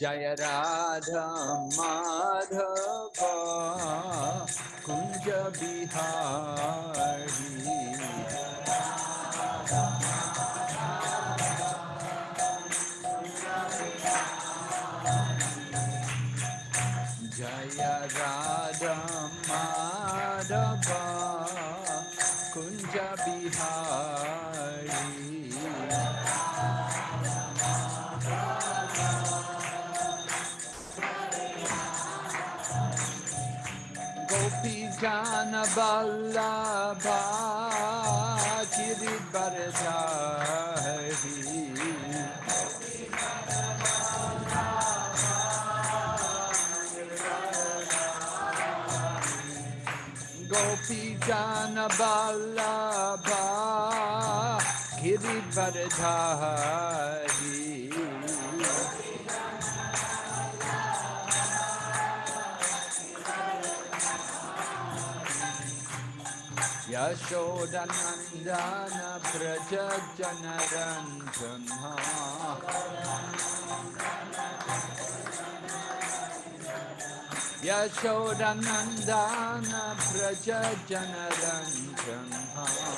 जय राधा माधव कुंज बिहारी। गोपी जान बल्लभा गिरिबरधारी यशोदनन्दन Vraj जनरञ्जन यशोदनन्दन Vraj जनरञ्जन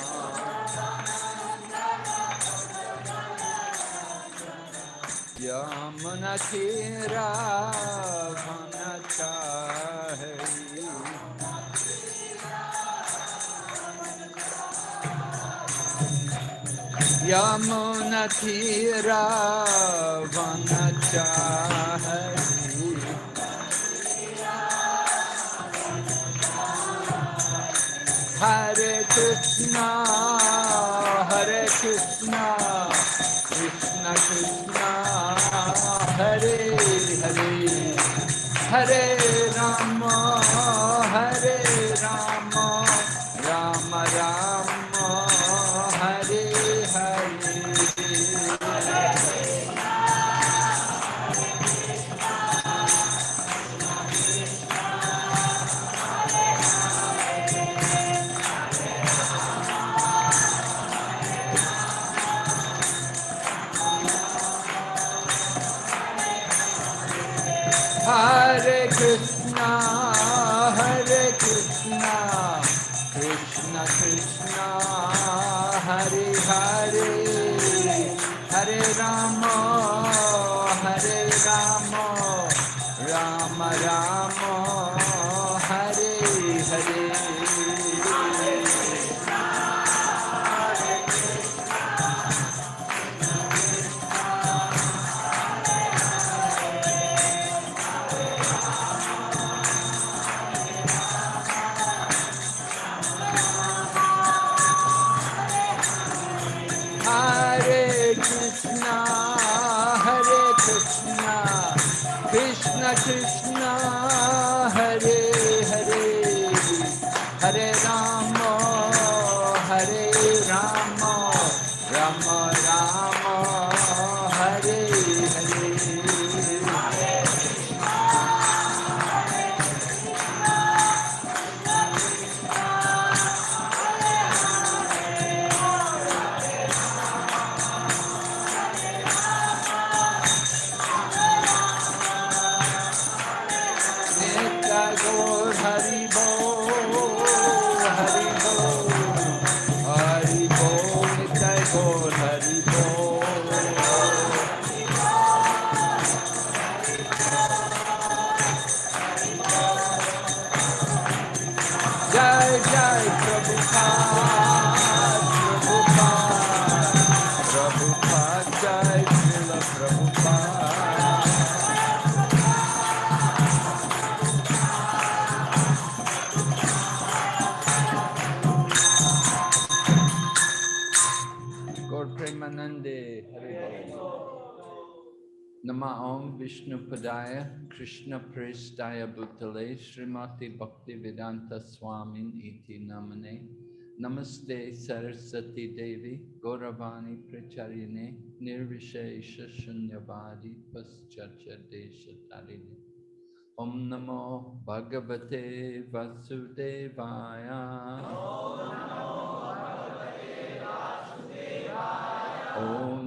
यमुनतीरावनचाहरी यमुनतीरा one Hare Krishna Hare Krishna Krishna Krishna Hare Hare Hare Ram Hare Krishna Prestaya Bhutale Srimati Bhakti Vedanta Swamin Iti Namane Namaste Saraswati Devi Gauravani Pracharine Nirvishesha Shunyavadi Pascharcha Desha Tarini Om Namo Bhagavate Vasudevaya Om Namo Bhagavate Vasudevaya. Om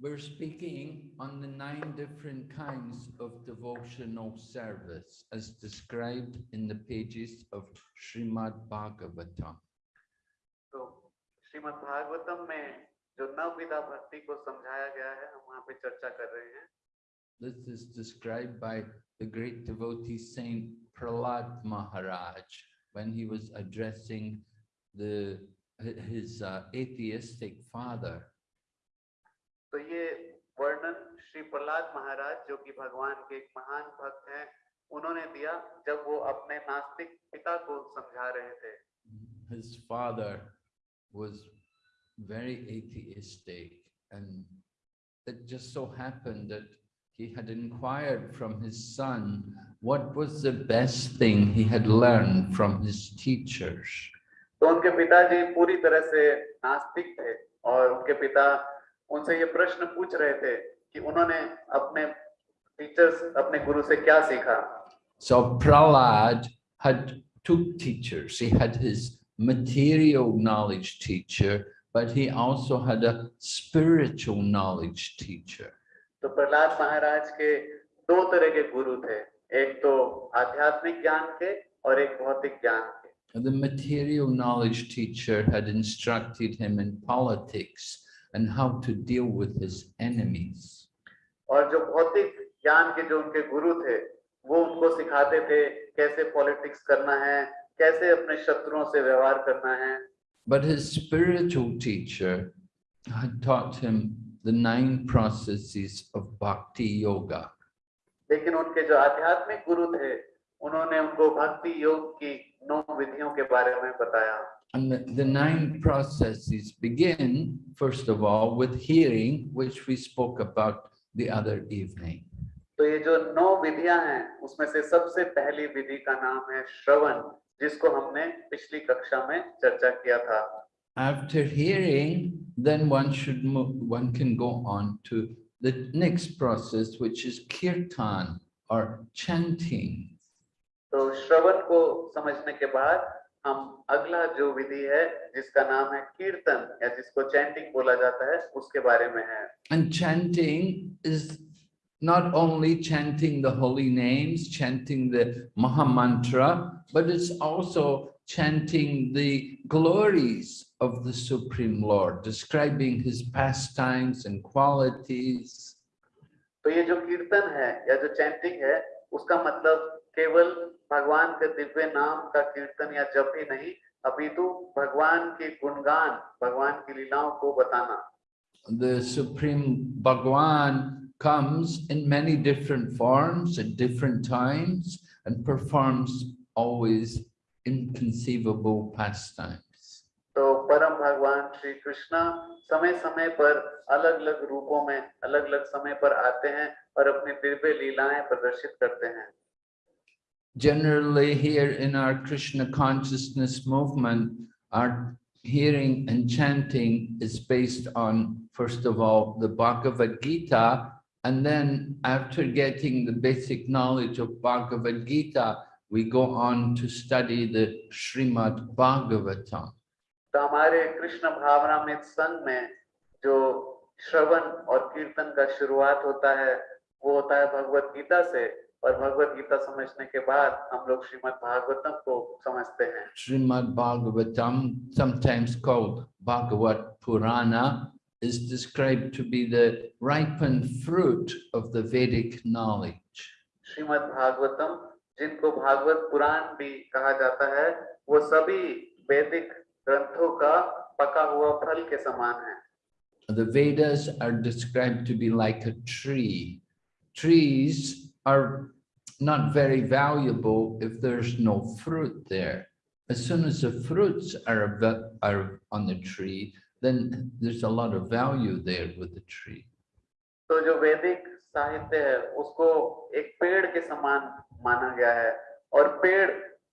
We're speaking on the nine different kinds of devotional service as described in the pages of Srimad Bhagavatam. तो श्रीमद् भागवतम में जो नवविधा भक्ति को समझाया गया है हम वहाँ पे चर्चा कर रहे हैं This is described by the great devotee saint Prahlad Maharaj when he was addressing the hi- his uh, atheistic father. तो ये वर्णन श्री प्रहलाद महाराज जो कि भगवान के एक महान भक्त हैं उन्होंने दिया जब वो अपने नास्तिक पिता को समझा रहे थे His father was very atheistic and it just so happened that he had inquired from his son what was the best thing he had learned from his teachers. तो उनके पिताजी पूरी तरह से नास्तिक थे और उनके पिता उनसे ये प्रश्न पूछ रहे थे कि उन्होंने अपने टीचर्स अपने गुरु से क्या सीखा? So Prahlad had two teachers he had his material knowledge teacher but he also had a spiritual knowledge teacher तो प्रहलाद महाराज के दो तरह के गुरु थे। एक तो आध्यात्मिक ज्ञान के और एक भौतिक ज्ञान के। The material knowledge teacher had instructed him in politics. And how to deal with his enemies. और जो भौतिक ज्ञान के जो उनके गुरु थे वो उनको सिखाते थे कैसे पॉलिटिक्स करना है कैसे अपने शत्रुओं से व्यवहार करना है But his spiritual teacher had taught him the nine processes of bhakti yoga. लेकिन उनके जो आध्यात्मिक गुरु थे उन्होंने उनको भक्ति योग की नौ विधियों के बारे में बताया And the, the nine processes begin, first of all, with hearing, which we spoke about the other evening. तो ये जो नौ विधियां हैं उसमें से सबसे पहली विधि का नाम है श्रवण जिसको हमने पिछली कक्षा में चर्चा किया था After hearing, then one should move, one can go on to the next process, which is kirtan or chanting. तो श्रवण को समझने के बाद हम अगला जो विधि है जिसका नाम है कीर्तन या जिसको चैंटिंग बोला जाता है उसके बारे में है And chanting is not only chanting the holy names, chanting the Maha Mantra, but it's also chanting the glories of the Supreme Lord, describing his pastimes and qualities. तो ये जो कीर्तन है या जो चैंटिंग है उसका मतलब केवल भगवान के दिव्य नाम का कीर्तन या जप ही नहीं अपितु भगवान के गुणगान भगवान की लीलाओं को बताना The Supreme Bhagwan comes in many different forms at different times and performs always inconceivable pastimes. तो परम भगवान श्री कृष्ण समय समय पर अलग अलग रूपों में अलग अलग समय पर आते हैं और अपनी दिव्य लीलाएँ प्रदर्शित करते हैं Generally here in our Krishna consciousness movement, our hearing and chanting is based on, first of all, the Bhagavad Gita, and then after getting the basic knowledge of Bhagavad Gita, we go on to study the Srimad Bhagavatam. तो हमारे कृष्ण भावनामृत संघ में जो श्रवण और कीर्तन का शुरुआत होता है वो होता है भगवत गीता से और भगवत गीता समझने के बाद हम लोग श्रीमद् भागवतम को समझते हैं Srimad Bhagavatam, sometimes called Bhagavat Purana, is described to be the ripened fruit of the Vedic knowledge. Shrimad Bhagavatam जिनको भागवत पुराण भी कहा जाता है वो सभी वैदिक ग्रंथों का पका हुआ फल के समान है The Vedas are described to be like a tree. Trees are not very valuable if there's no fruit there. As soon as the fruits are, ava- are on the tree, then there's a lot of value there with the tree. तो जो वैदिक साहित्य है उसको एक पेड़ के समान माना गया है और पेड़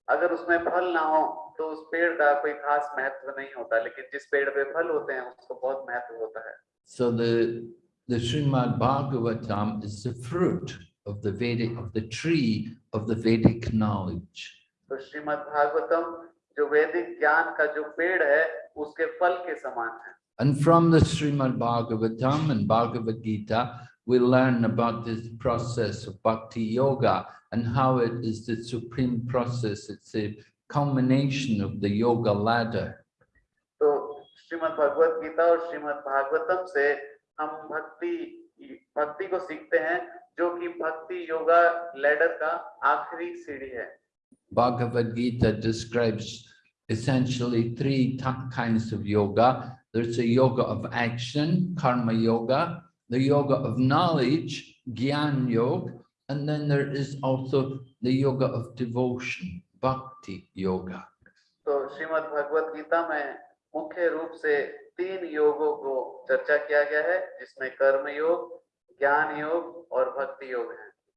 अगर उसमें फल ना हो तो उस पेड़ का कोई खास महत्व नहीं होता लेकिन जिस पेड़ पे फल होते हैं उसको बहुत महत्व होता है So the, the Srimad Bhagavatam is the fruit of the Vedic, of the tree of the Vedic knowledge. तो श्रीमद् भागवतम जो वैदिक ज्ञान का जो पेड़ है उसके फल के समान है And from the Srimad Bhagavatam and Bhagavad Gita, we learn about this process of bhakti yoga and how it is the supreme process. It's a culmination of the yoga ladder. तो श्रीमद् भगवत गीता और श्रीमद् भागवतम से हम भक्ति भक्ति को सीखते हैं जो कि भक्ति योगा लैडर का आखिरी सीढ़ी है Bhagavad Gita describes essentially three kinds of yoga. There's a yoga of action, karma yoga, the yoga of knowledge, gyan yoga, and then there is also the yoga of devotion, bhakti yoga. तो श्रीमद् भगवत गीता में मुख्य रूप से तीन योगों को चर्चा किया गया है जिसमें कर्म योग Yoga or Bhakti Yoga.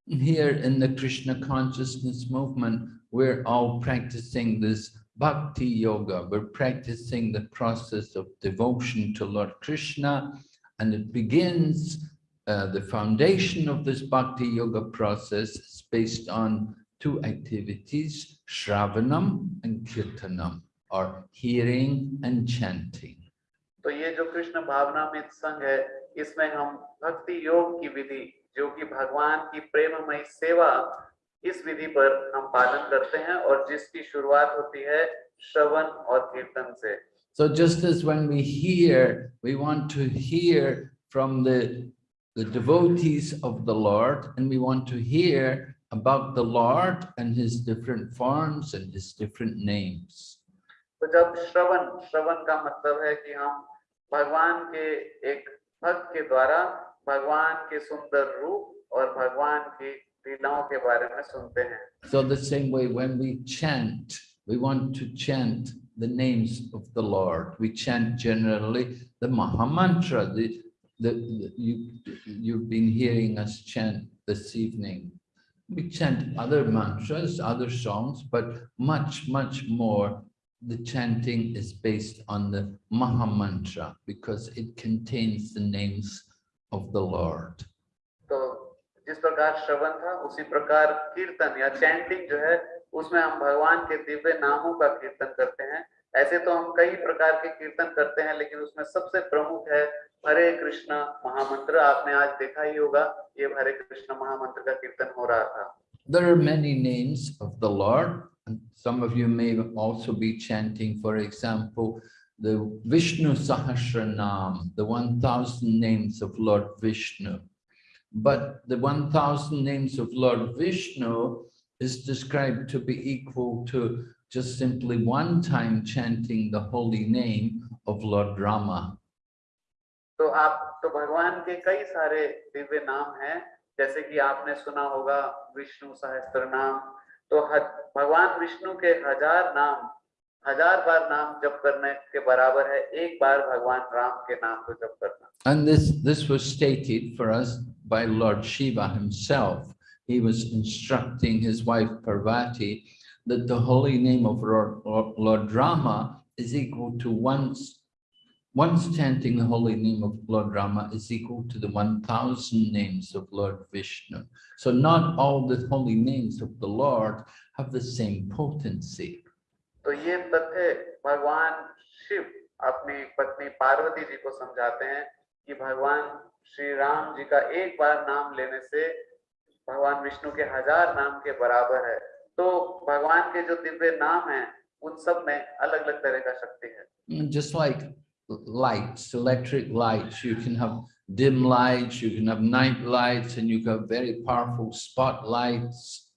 Here in the Krishna consciousness movement, we're all practicing this Bhakti Yoga. We're practicing the process of devotion to Lord Krishna, and it begins, uh, the foundation of this Bhakti Yoga process is based on two activities, Shravanam and Kirtanam, or hearing and chanting. So, this Krishna Bhavanamrit Sangh hai, इसमें हम भक्ति योग की विधि जो कि भगवान की प्रेममय सेवा इस विधि पर हम पालन करते हैं और जिसकी शुरुआत होती है श्रवण और कीर्तन से So just as when we hear, we want to hear from the, the devotees of the Lord, and we want to hear about the Lord and his different forms and his different names. तो जब श्रवण श्रवण का मतलब है कि हम भगवान के एक भक्त के द्वारा भगवान के सुंदर रूप और भगवान की लीलाओं के बारे में सुनते हैं So the same way when we chant, we want to chant the names of the Lord. We chant generally the Mahamantra, the, the, the- you, you've been hearing us chant this evening. We chant other mantras, other songs, but much, much more, the chanting is based on the Mahamantra because it contains the names of the Lord. तो जिस प्रकार श्रवण था उसी प्रकार कीर्तन या chanting जो है उसमें हम भगवान के दिव्य नामों का कीर्तन करते हैं ऐसे तो हम कई प्रकार के कीर्तन करते हैं लेकिन उसमें सबसे प्रमुख है हरे कृष्ण महामंत्र आपने आज देखा ही होगा ये हरे कृष्ण महामंत्र का कीर्तन हो रहा था There are many names of the Lord, and some of you may also be chanting, for example, the Vishnu Sahasranam, the 1000 names of Lord Vishnu. But the 1000 names of Lord Vishnu is described to be equal to just simply one time chanting the holy name of Lord Rama. तो आप तो भगवान के कई सारे दिव्य नाम हैं जैसे कि आपने सुना होगा विष्णु सहस्त्र नाम तो ह- भगवान विष्णु के हजार नाम हजार बार नाम जप करने के बराबर है एक बार भगवान राम के नाम को जप करना And this, this was stated for us by Lord Shiva himself. He was instructing his wife Parvati that the holy name of Lord, Lord Rama is equal to once, once chanting the holy name of Lord Rama is equal to the 1000 names of Lord Vishnu. So not all the holy names of the Lord have the same potency. तो ये तथ्य भगवान शिव अपनी पत्नी पार्वती जी को समझाते हैं कि भगवान श्री राम जी का एक बार नाम लेने से भगवान विष्णु के हजार नाम के बराबर है तो भगवान के जो दिव्य नाम हैं उन सब में अलग अलग तरह का शक्ति है Mm, Just like lights, electric lights, you can have dim lights, you can have night lights, and you can have very powerful spotlights.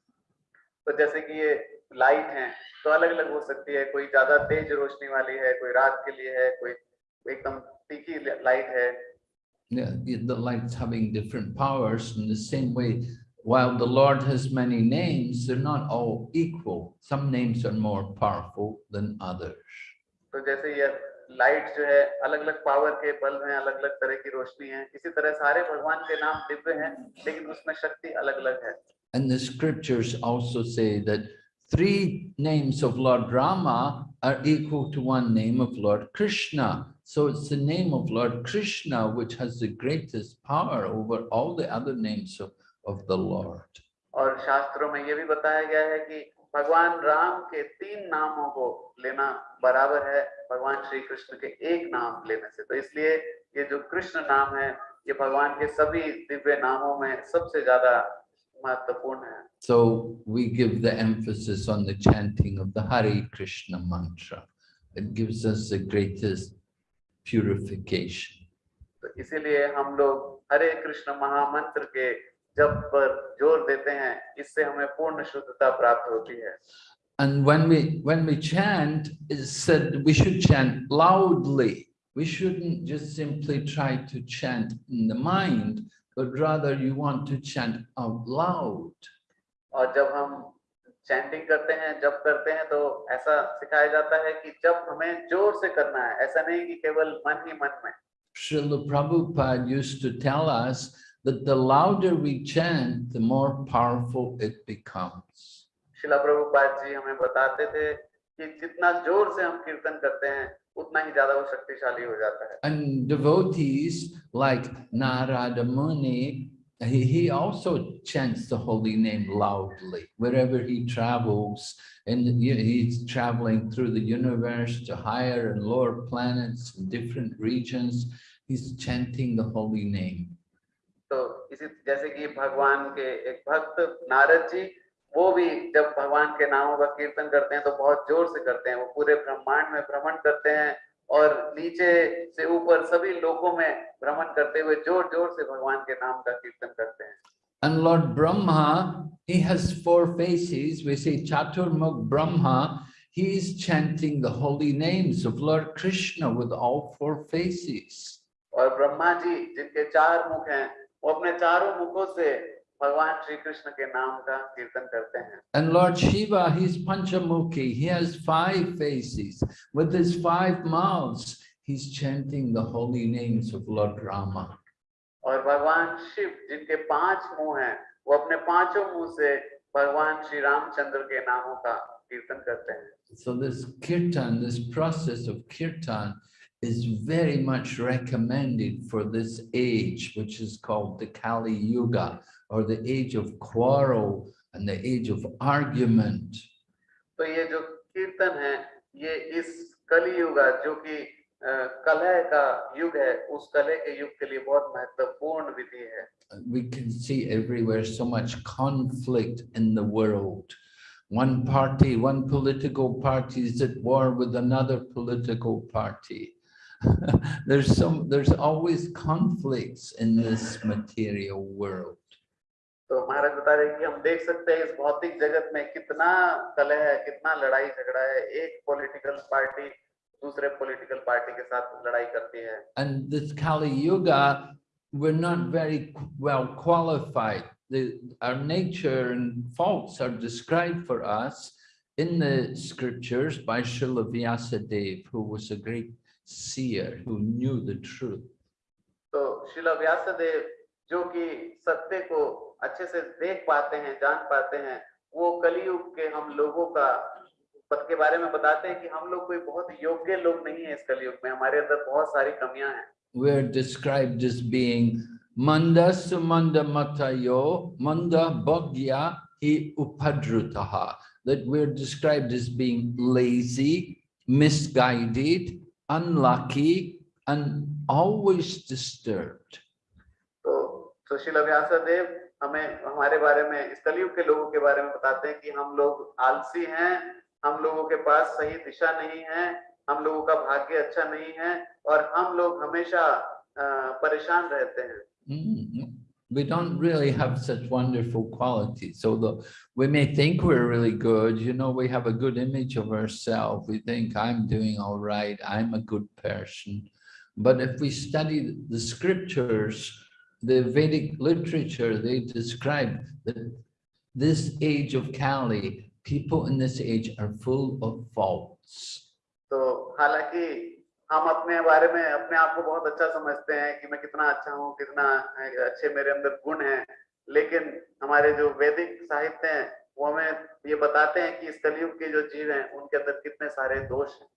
तो जैसे कि ये लाइट हैं तो अलग अलग हो सकती है कोई ज्यादा तेज रोशनी वाली है कोई रात के लिए है कोई एकदम तीखी लाइट है Yeah, the the lights having different powers in the same way. While the Lord has many names, they're not all equal. Some names are more powerful than others. तो जैसे ये light जो है अलग अलग पावर के bulb हैं अलग अलग तरह की रोशनी है इसी तरह सारे भगवान के नाम दिव्य हैं लेकिन उसमें शक्ति अलग अलग है And the scriptures also say that three names of Lord Rama are equal to one name of Lord Krishna. So it's the name of Lord Krishna which has the greatest power over all the other names of, of the Lord. और शास्त्रों में ये भी बताया गया है कि भगवान राम के तीन नामों को लेना बराबर है भगवान श्री कृष्ण के एक नाम लेने से तो इसलिए ये जो कृष्ण नाम है ये भगवान के सभी दिव्य नामों में सबसे ज़्यादा महत्वपूर्ण है So we give the emphasis on the chanting of the Hare Krishna mantra. It gives us the greatest purification. तो इसीलिए हम लोग हरे कृष्ण महामंत्र के जप पर ज़ोर देते हैं इससे हमें पूर्ण शुद्धता प्राप्त होती है And when we when we chant, it's said we should chant loudly. We shouldn't just simply try to chant in the mind, but rather you want to chant out loud. और जब हम चैंटिंग करते हैं जब करते हैं तो ऐसा सिखाया जाता है कि जब हमें ज़ोर से करना है ऐसा नहीं कि केवल मन ही मन में Srila Prabhupada used to tell us that the louder we chant, the more powerful it becomes. शिला प्रभुपाद जी हमें बताते थे कि जितना जोर से हम कीर्तन करते हैं उतना ही ज्यादा वो शक्तिशाली हो जाता है And devotees like Narada Muni, he, he also chants the holy name loudly wherever he travels. And he- he's traveling through the universe to higher and lower planets in different regions. He's chanting the holy name. तो इसी जैसे कि भगवान के एक भक्त नारद जी वो भी जब भगवान के नामों का कीर्तन करते हैं तो बहुत ज़ोर से करते हैं वो पूरे ब्रह्मांड में भ्रमण करते हैं और नीचे से ऊपर सभी लोगों में भ्रमण करते हुए ज़ोर ज़ोर से भगवान के नाम का कीर्तन करते हैं And Lord Brahma, he has four faces. We say Chaturmukh Brahma. He's chanting the holy names of Lord Krishna with all four faces. और ब्रह्मा जी जिनके चार मुख हैं वो अपने चारों मुखों से भगवान श्री कृष्ण के नाम का कीर्तन करते हैं And Lord Shiva, he's Panchamukhi. He has five faces. With his five mouths, he's chanting the holy names of Lord Rama. और भगवान शिव जिनके पांच मुंह हैं वो अपने पांचों मुंह से भगवान श्री रामचंद्र के नामों का कीर्तन करते हैं So this kirtan, this process of kirtan is very much recommended for this age, which is called the Kali Yuga, or the age of quarrel and the age of argument. तो ये जो कीर्तन है ये इस कलयुग जो कि अ, कलह का युग है उस कलह के युग के लिए बहुत महत्वपूर्ण विधि है we can see everywhere so much conflict in the world. One party, one political party is at war with another political party. there's some, there's always conflicts in this material world. तो महाराज बता रहे हैं कि हम देख सकते हैं इस भौतिक जगत में कितना कलह है कितना लड़ाई झगड़ा है एक पॉलिटिकल पार्टी दूसरे पॉलिटिकल पार्टी के साथ लड़ाई करती है And this Kali Yuga, we're not very qu- well qualified. The, our nature and faults are described for us in the scriptures by Srila Vyasadeva, who was a great seer who knew the truth. तो शिला व्यासदेव जो कि सत्य को अच्छे से देख पाते हैं जान पाते हैं वो कलयुग के हम लोगों का पद के बारे में बताते हैं कि हम लोग कोई बहुत योग्य लोग नहीं है इस कलयुग में हमारे अंदर बहुत सारी कमियाँ हैं We're described as being Manda Sumanda Matayo, Manda Bhagya Hi Upadrutaha. That we're described as being lazy, misguided, unlucky, and always disturbed. तो सुशीला व्यासदेव हमें हमारे बारे में इस के लोगों के बारे में बताते हैं कि हम लोग आलसी हैं हम लोगों के पास सही दिशा नहीं है हम लोगों का भाग्य अच्छा नहीं है और हम लोग हमेशा परेशान रहते हैं Mm, we don't really have such wonderful qualities. Although we may think we're really good, you know, we have a good image of ourselves. We think I'm doing all right, I'm a good person. But if we study the scriptures, the Vedic literature, they describe that this age of Kali, people in this age are full of faults. So, halaki हम अपने बारे में अपने आप को बहुत अच्छा समझते हैं कि मैं कितना अच्छा हूँ कितना अच्छे मेरे अंदर गुण हैं लेकिन हमारे जो वैदिक साहित्य हैं वो हमें ये बताते हैं कि इस कलयुग के जो जीव हैं उनके अंदर कितने सारे दोष हैं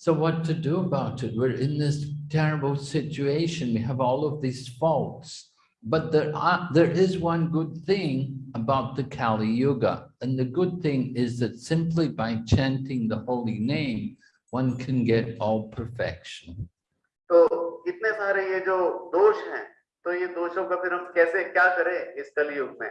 So what to do about it? We're in this terrible situation. We have all of these faults. But there are, there is one good thing about the Kali Yuga. And the good thing is that simply by chanting the holy name, one can get all perfection. तो इतने सारे ये जो दोष हैं तो ये दोषों का फिर हम कैसे क्या करें इस कलयुग में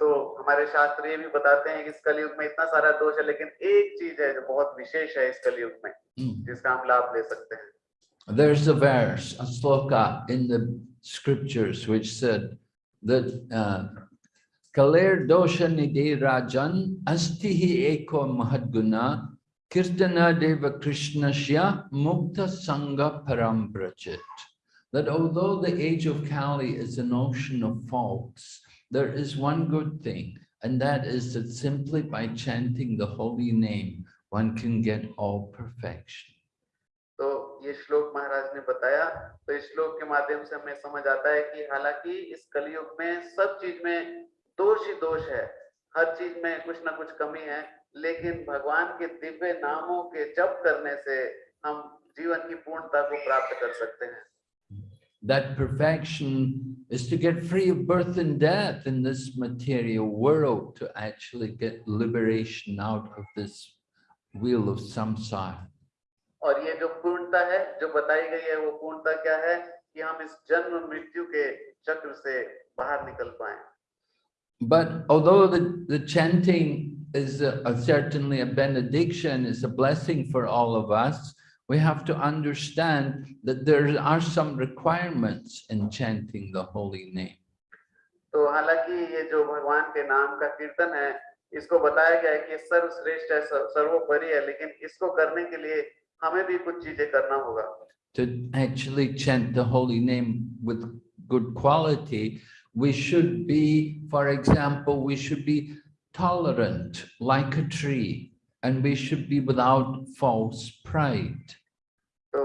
तो हमारे शास्त्र ये भी बताते हैं कि इस कलयुग में इतना सारा दोष है लेकिन एक चीज़ है जो बहुत विशेष है इस कलयुग में Mm. जिसका हम लाभ ले सकते हैं There's a verse, a sloka in the scriptures which said that uh, Kalir dosha nidhi rajan astihi eko mahadguna kirtana deva krishnasya mukta sangha parambrajit. That although the age of Kali is an ocean of faults, there is one good thing, and that is that simply by chanting the holy name, one can get all perfection. तो ये श्लोक महाराज ने बताया तो इस श्लोक के माध्यम से हमें समझ आता है कि हालाँकि इस कलयुग में सब चीज़ में दोष ही दोष है हर चीज़ में कुछ ना कुछ कमी है लेकिन भगवान के दिव्य नामों के जप करने से हम जीवन की पूर्णता को प्राप्त कर सकते हैं that perfection is to get free of birth and death in this material world to actually get liberation out of this wheel of samsara. और ये जो पूर्णता है जो बताई गई है वो पूर्णता क्या है कि हम इस जन्म मृत्यु के चक्र से बाहर निकल पाए But although the, the chanting is a, a certainly a benediction, is a blessing for all of us, we have to understand that there are some requirements in chanting the holy name. तो हालांकि ये जो भगवान के नाम का कीर्तन है इसको बताया गया है कि ये सर्वश्रेष्ठ है सर्व- सर्वोपरि है लेकिन इसको करने के लिए हमें भी कुछ चीजें करना होगा to actually chant the holy name with good quality, we should be, for example, we should be tolerant like a tree and we should be without false pride. तो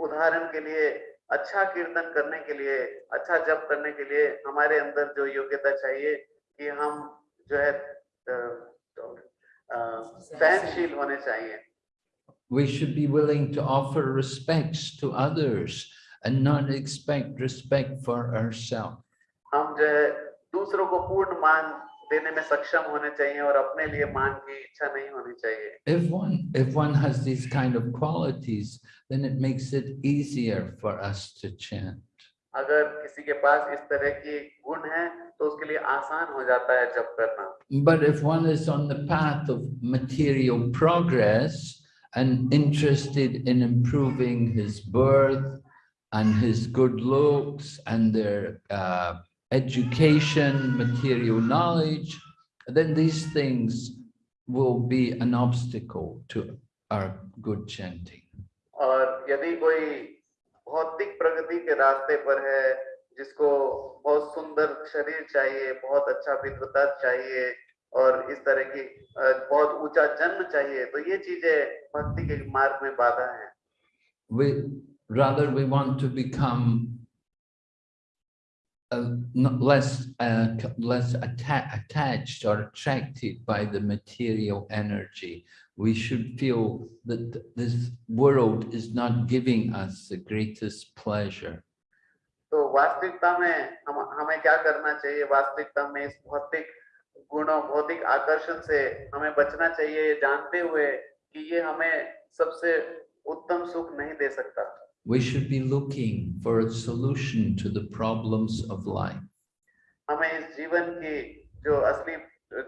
उदाहरण के लिए अच्छा कीर्तन करने के लिए अच्छा जप करने के लिए हमारे अंदर जो योग्यता चाहिए कि हम जो है अ, तो, अ, सहनशील होने चाहिए We should be willing to offer respects to others and not expect respect for ourselves. हम जो है दूसरों को पूर्ण मान देने में सक्षम होने चाहिए और अपने लिए मान की इच्छा नहीं होनी चाहिए If one, if one has these kind of qualities, then it makes it easier for us to chant. अगर किसी के पास इस तरह की गुण है तो उसके लिए आसान हो जाता है जप करना But if one is on the path of material progress and interested in improving his birth and his good looks and their uh, education, material knowledge, then these things will be an obstacle to our good chanting. और यदि कोई भौतिक प्रगति के रास्ते पर है जिसको बहुत सुंदर शरीर चाहिए बहुत अच्छा विद्वता चाहिए और इस तरह की अ, बहुत ऊंचा जन्म चाहिए तो ये चीजें भक्ति के मार्ग में बाधा है we rather we want to become uh, not less uh, c- less atta- attached or attracted by the material energy. We should feel that th- this world is not giving us the greatest pleasure. तो वास्तविकता में हम हमें क्या करना चाहिए वास्तविकता में इस भौतिक गुणों भौतिक आकर्षण से हमें बचना चाहिए ये जानते हुए कि ये हमें सबसे उत्तम सुख नहीं दे सकता We should be looking for a solution to the problems of life. हमें इस जीवन की जो असली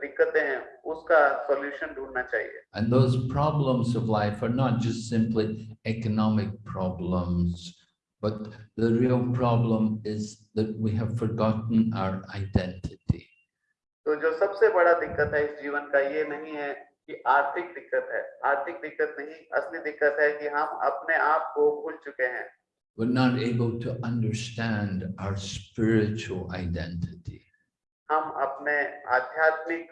दिक्कतें हैं उसका सॉल्यूशन ढूंढना चाहिए And those problems of life are not just simply economic problems, but the real problem is that we have forgotten our identity. तो जो सबसे बड़ा दिक्कत है इस जीवन का ये नहीं है कि आर्थिक दिक्कत है आर्थिक दिक्कत नहीं असली दिक्कत है कि हम अपने आप को भूल चुके हैं We're not able to understand our spiritual identity. हम अपने आध्यात्मिक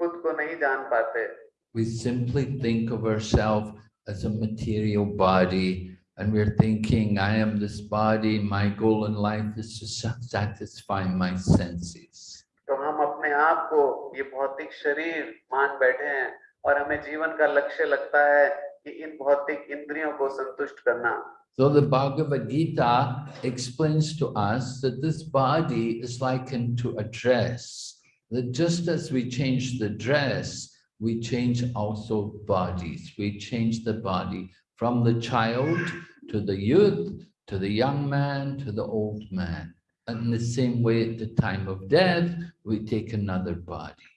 खुद को नहीं जान पाते We simply think of ourselves as a material body and we're thinking, I am this body, my goal in life is to satisfy my senses. तो हम अपने आप को ये भौतिक शरीर मान बैठे हैं और हमें जीवन का लक्ष्य लगता है कि इन भौतिक इंद्रियों को संतुष्ट करना So the Bhagavad Gita explains to us that this body is likened to a dress. That just as we change the dress, we change also bodies. We change the body from the child to the youth, to the young man, to the old man. And in the same way, at the time of death, we take another body.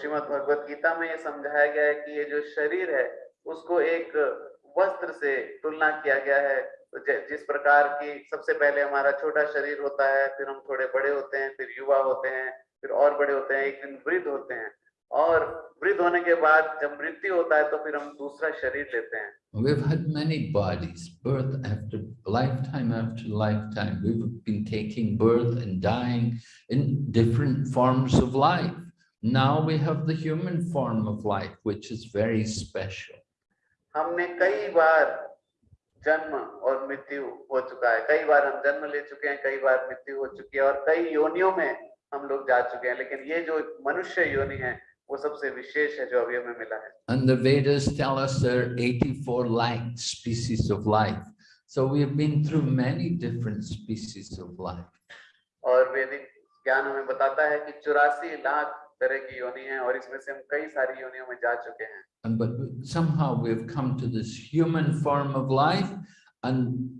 Shrimad Bhagavad Gita में समझाया गया है कि ये जो शरीर है उसको एक वस्त्र से तुलना किया गया है जिस प्रकार की सबसे पहले हमारा छोटा शरीर होता है फिर हम थोड़े बड़े होते हैं फिर युवा होते हैं फिर और बड़े होते हैं एक दिन वृद्ध होते हैं और वृद्ध होने के बाद जब मृत्यु होता है तो फिर हम दूसरा शरीर लेते हैं We've had many bodies, birth after lifetime after lifetime. We've been taking birth and dying in different forms of life. Now we have the human form of life, which is very special. हमने कई बार जन्म और मृत्यु हो चुका है। कई बार हम जन्म ले चुके हैं कई बार मृत्यु हो चुकी है और कई योनियों में हम लोग जा चुके हैं। लेकिन ये जो मनुष्य योनि है वो सबसे विशेष है जो अभी हमें मिला है। And the vedas tell us there are 84 lakh species of life. So we have been through many different species of life. और वैदिक ज्ञान हमें बताता है कि 84 लाख तरह की योनि है और इसमें से हम कई सारी योनियों में जा चुके हैं And but somehow we've come to this human form of life and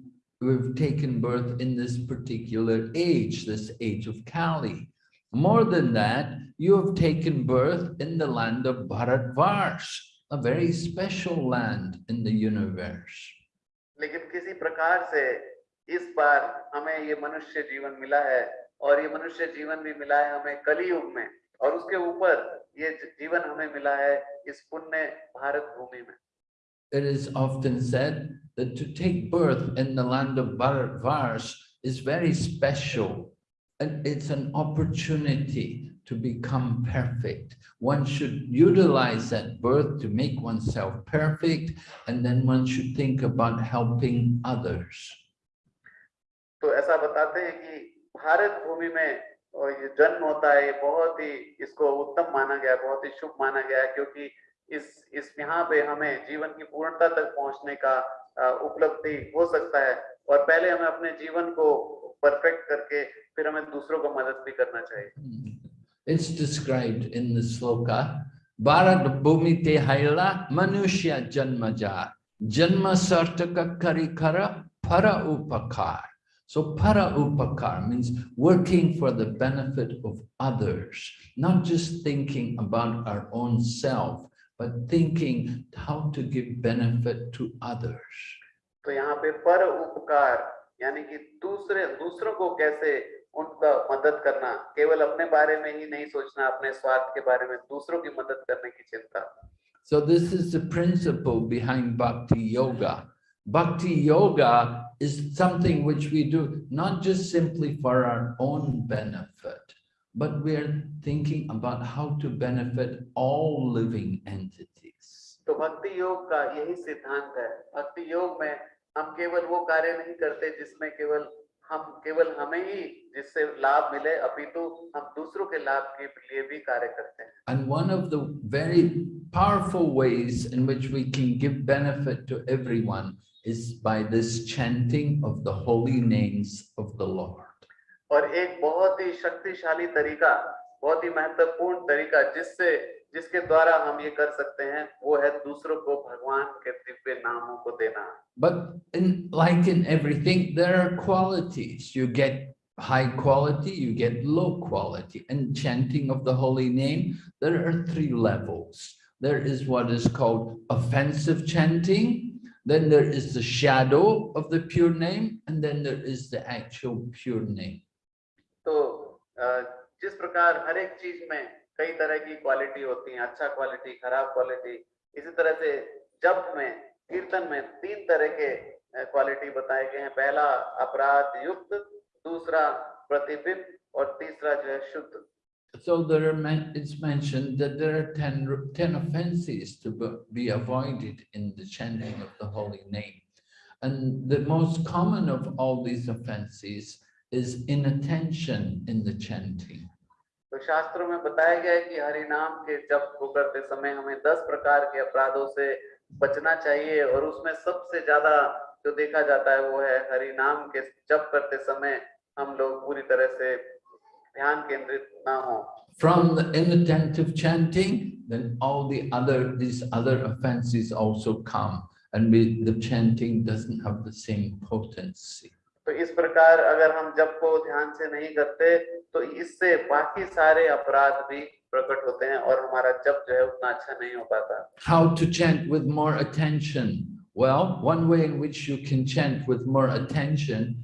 we've taken birth in this particular age, this age of Kali. More than that, you have taken birth in the land of Bharatvarsh, a very special land in the universe. लेकिन किसी प्रकार से इस बार हमें ये मनुष्य जीवन मिला है और ये मनुष्य जीवन भी मिला है हमें कलयुग में और उसके ऊपर ये जीवन हमें मिला है इस पुण्य भारत भूमि में It is often said that to take birth in the land of Bharatvarsh is very special. And it's an opportunity to become perfect. One should utilize that birth to make oneself perfect, and then one should think about helping others. तो ऐसा बताते हैं कि भारत भूमि में और ये जन्म होता है ये बहुत ही इसको उत्तम माना गया बहुत ही शुभ माना गया क्योंकि इस इस यहाँ पे हमें जीवन की पूर्णता तक पहुँचने का उपलब्धि हो सकता है। और पहले हमें अपने जीवन को परफेक्ट करके फिर हमें दूसरों को मदद भी करना चाहिए। It's described in the sloka, Bharat Bhumi Te Haila Manushya Janmaja Janma Sartaka Karikara Para Upakar. So para upakar means working for the benefit of others, not just thinking about our own self, but thinking how to give benefit to others. तो यहाँ पे पर उपकार यानी कि दूसरे दूसरों को कैसे उनका मदद करना केवल अपने बारे में ही नहीं सोचना अपने स्वार्थ के बारे में दूसरों की मदद करने की चिंता So this is the principle behind bhakti yoga. Bhakti yoga is something which we do not just simply for our own benefit, but we're thinking about how to benefit all living entities. तो भक्ति योग का यही सिद्धांत है भक्ति योग में हम केवल वो कार्य नहीं करते जिसमें केवल हम केवल हमें ही जिससे लाभ मिले अपितु हम दूसरों के लाभ के लिए भी कार्य करते हैं And one of the very powerful ways in which we can give benefit to everyone is by this chanting of the holy names of the Lord. और एक बहुत ही शक्तिशाली तरीका बहुत ही महत्वपूर्ण तरीका जिससे जिसके द्वारा हम ये कर सकते हैं वो है दूसरों को भगवान के दिव्य नामों को देना But in like in everything, there are qualities. You get high quality, you get low quality. And chanting of the holy name, there are three levels. There is what is called offensive chanting, then there is the shadow of the pure name, and then there is the actual pure name. तो जिस प्रकार हर एक चीज़ में कई तरह की quality होती है अच्छा क्वालिटी खराब क्वालिटी इसी तरह से जप में कीर्तन में तीन तरह के क्वालिटी बताए गए हैं पहला अपराध युक्त दूसरा प्रतिबिंब और तीसरा जो है शुद्ध So there are, men- it's mentioned that there are 10, r- 10 offenses to be avoided in the chanting of the holy name. And the most common of all these offenses is inattention in the chanting. तो शास्त्रों में बताया गया है कि हरि नाम के जप को करते समय हमें दस प्रकार के अपराधों से बचना चाहिए और उसमें सबसे ज़्यादा जो देखा जाता है वो है हरि नाम के जप करते समय हम लोग पूरी तरह से From the inattentive chanting, then all the other, these other offenses also come. And we, the chanting doesn't have the same potency. तो इस प्रकार अगर हम जप को ध्यान से नहीं करते तो इससे बाकी सारे अपराध भी प्रकट होते हैं और हमारा जप जो है उतना अच्छा नहीं हो पाता How to chant with more attention? Well, one way in which you can chant with more attention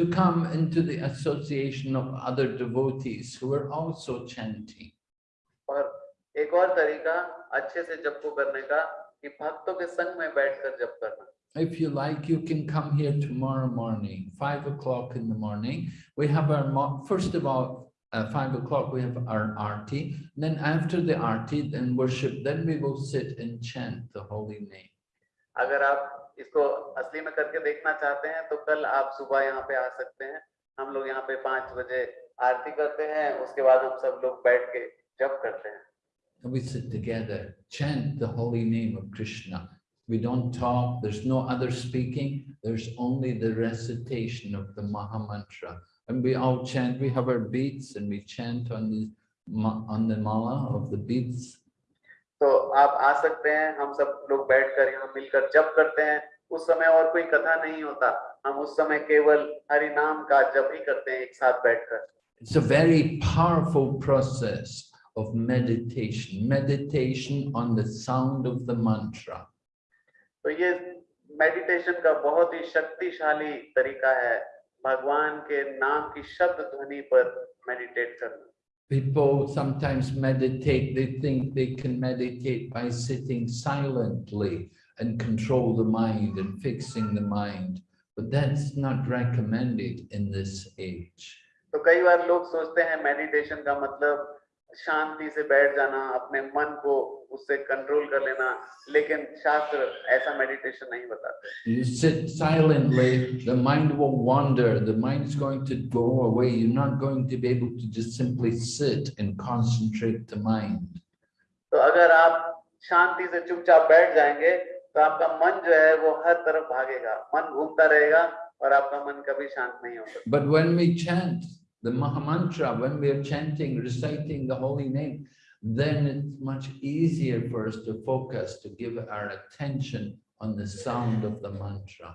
to come into the association of other devotees who are also chanting. और एक और तरीका अच्छे से जप को करने का कि भक्तों के संग में बैठकर जप करना If you like, you can come here tomorrow morning, five o'clock in the morning. We have our, mo- first of all, uh, five o'clock, we have our arti. Then after the arti, then worship, then we will sit and chant the holy name. अगर आप इसको असली में करके देखना चाहते हैं तो कल आप सुबह यहाँ पे आ सकते हैं हम लोग यहाँ पे पाँच बजे आरती करते हैं उसके बाद हम सब लोग बैठ के जप करते हैं And we sit together, chant the holy name of Krishna. We don't talk, there's no other speaking, there's only the recitation of the Maha Mantra. And we all chant, we have our beads and we chant on the, on the mala of the beads. तो आप आ सकते हैं हम सब लोग बैठकर यहाँ मिलकर जप करते हैं। उस समय और कोई कथा नहीं होता। हम उस समय केवल हरि नाम का जप ही करते हैं एक साथ बैठकर। It's a very powerful process of meditation, meditation on the sound of the mantra. तो ये मेडिटेशन का बहुत ही शक्तिशाली तरीका है। भगवान के नाम की शब्द ध्वनि पर मेडिटेट करना। People sometimes meditate, they think they can meditate by sitting silently and control the mind and fixing the mind. But that's not recommended in this age. तो कई बार लोग सोचते हैं मेडिटेशन का मतलब शांति से बैठ जाना अपने मन को उससे कंट्रोल कर लेना लेकिन शास्त्र ऐसा मेडिटेशन नहीं बताते You sit silently, the mind will wander, the mind's going to go away. You're not going to be able to just simply sit and concentrate the mind. तो अगर आप शांति से चुपचाप बैठ जाएँगे तो आपका मन जो है वो हर तरफ़ भागेगा मन घूमता रहेगा और आपका मन कभी शांत नहीं हो सकता But when we chant the Mahamantra, when we are chanting, reciting the holy name, then it's much easier for us to focus, to give our attention on the sound of the mantra.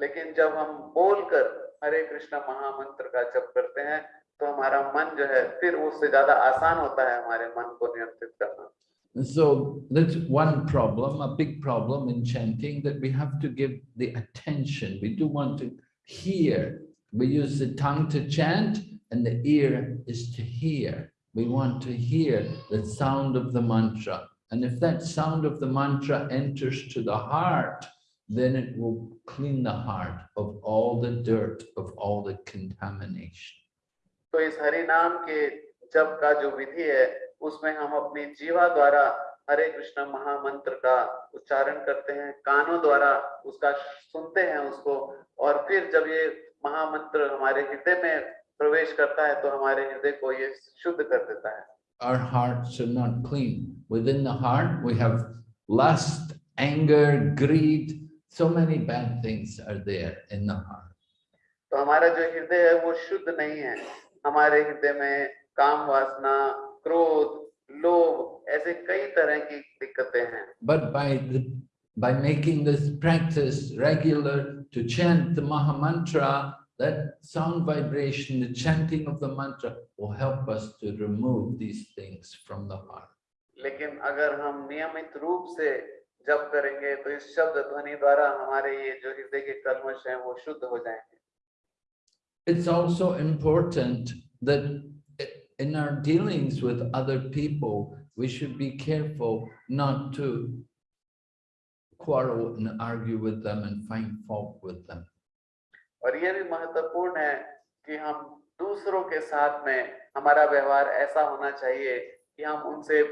लेकिन जब हम बोलकर हरे कृष्ण महामंत्र का जप करते हैं तो हमारा मन जो है फिर उससे ज्यादा आसान होता है हमारे मन को नियंत्रित करना And so that's one problem, a big problem in chanting, that we have to give the attention. We do want to hear. We use the tongue to chant and the ear is to hear. We want to hear the sound of the mantra. And if that sound of the mantra enters to the heart, then it will clean the heart of all the dirt, of all the contamination. तो इस हरि नाम के जप का जो विधि है उसमें हम अपनी जीवा द्वारा हरे कृष्ण महामंत्र का उच्चारण करते हैं कानों द्वारा उसका सुनते हैं उसको और फिर जब ये महामंत्र हमारे हृदय में प्रवेश करता है तो हमारे हृदय को ये शुद्ध कर देता है our hearts are not clean. Within the heart, we have lust, anger, greed. So many bad things are there in the heart. तो हमारा जो हृदय है वो शुद्ध नहीं है हमारे हृदय में काम वासना क्रोध लोभ ऐसे कई तरह की दिक्कतें हैं But by the by making this practice regular to chant the Maha Mantra, that sound vibration, the chanting of the mantra will help us to remove these things from the heart. लेकिन अगर हम नियमित रूप से जप करेंगे तो इस शब्द ध्वनि द्वारा हमारे ये जो हृदय के कलमश हैं वो शुद्ध हो जाएंगे It's also important that in our dealings with other people, we should be careful not to quarrel and argue with them and find fault with them. और ये भी महत्वपूर्ण है कि हम दूसरों के साथ में हमारा व्यवहार ऐसा होना चाहिए कि हम उनसे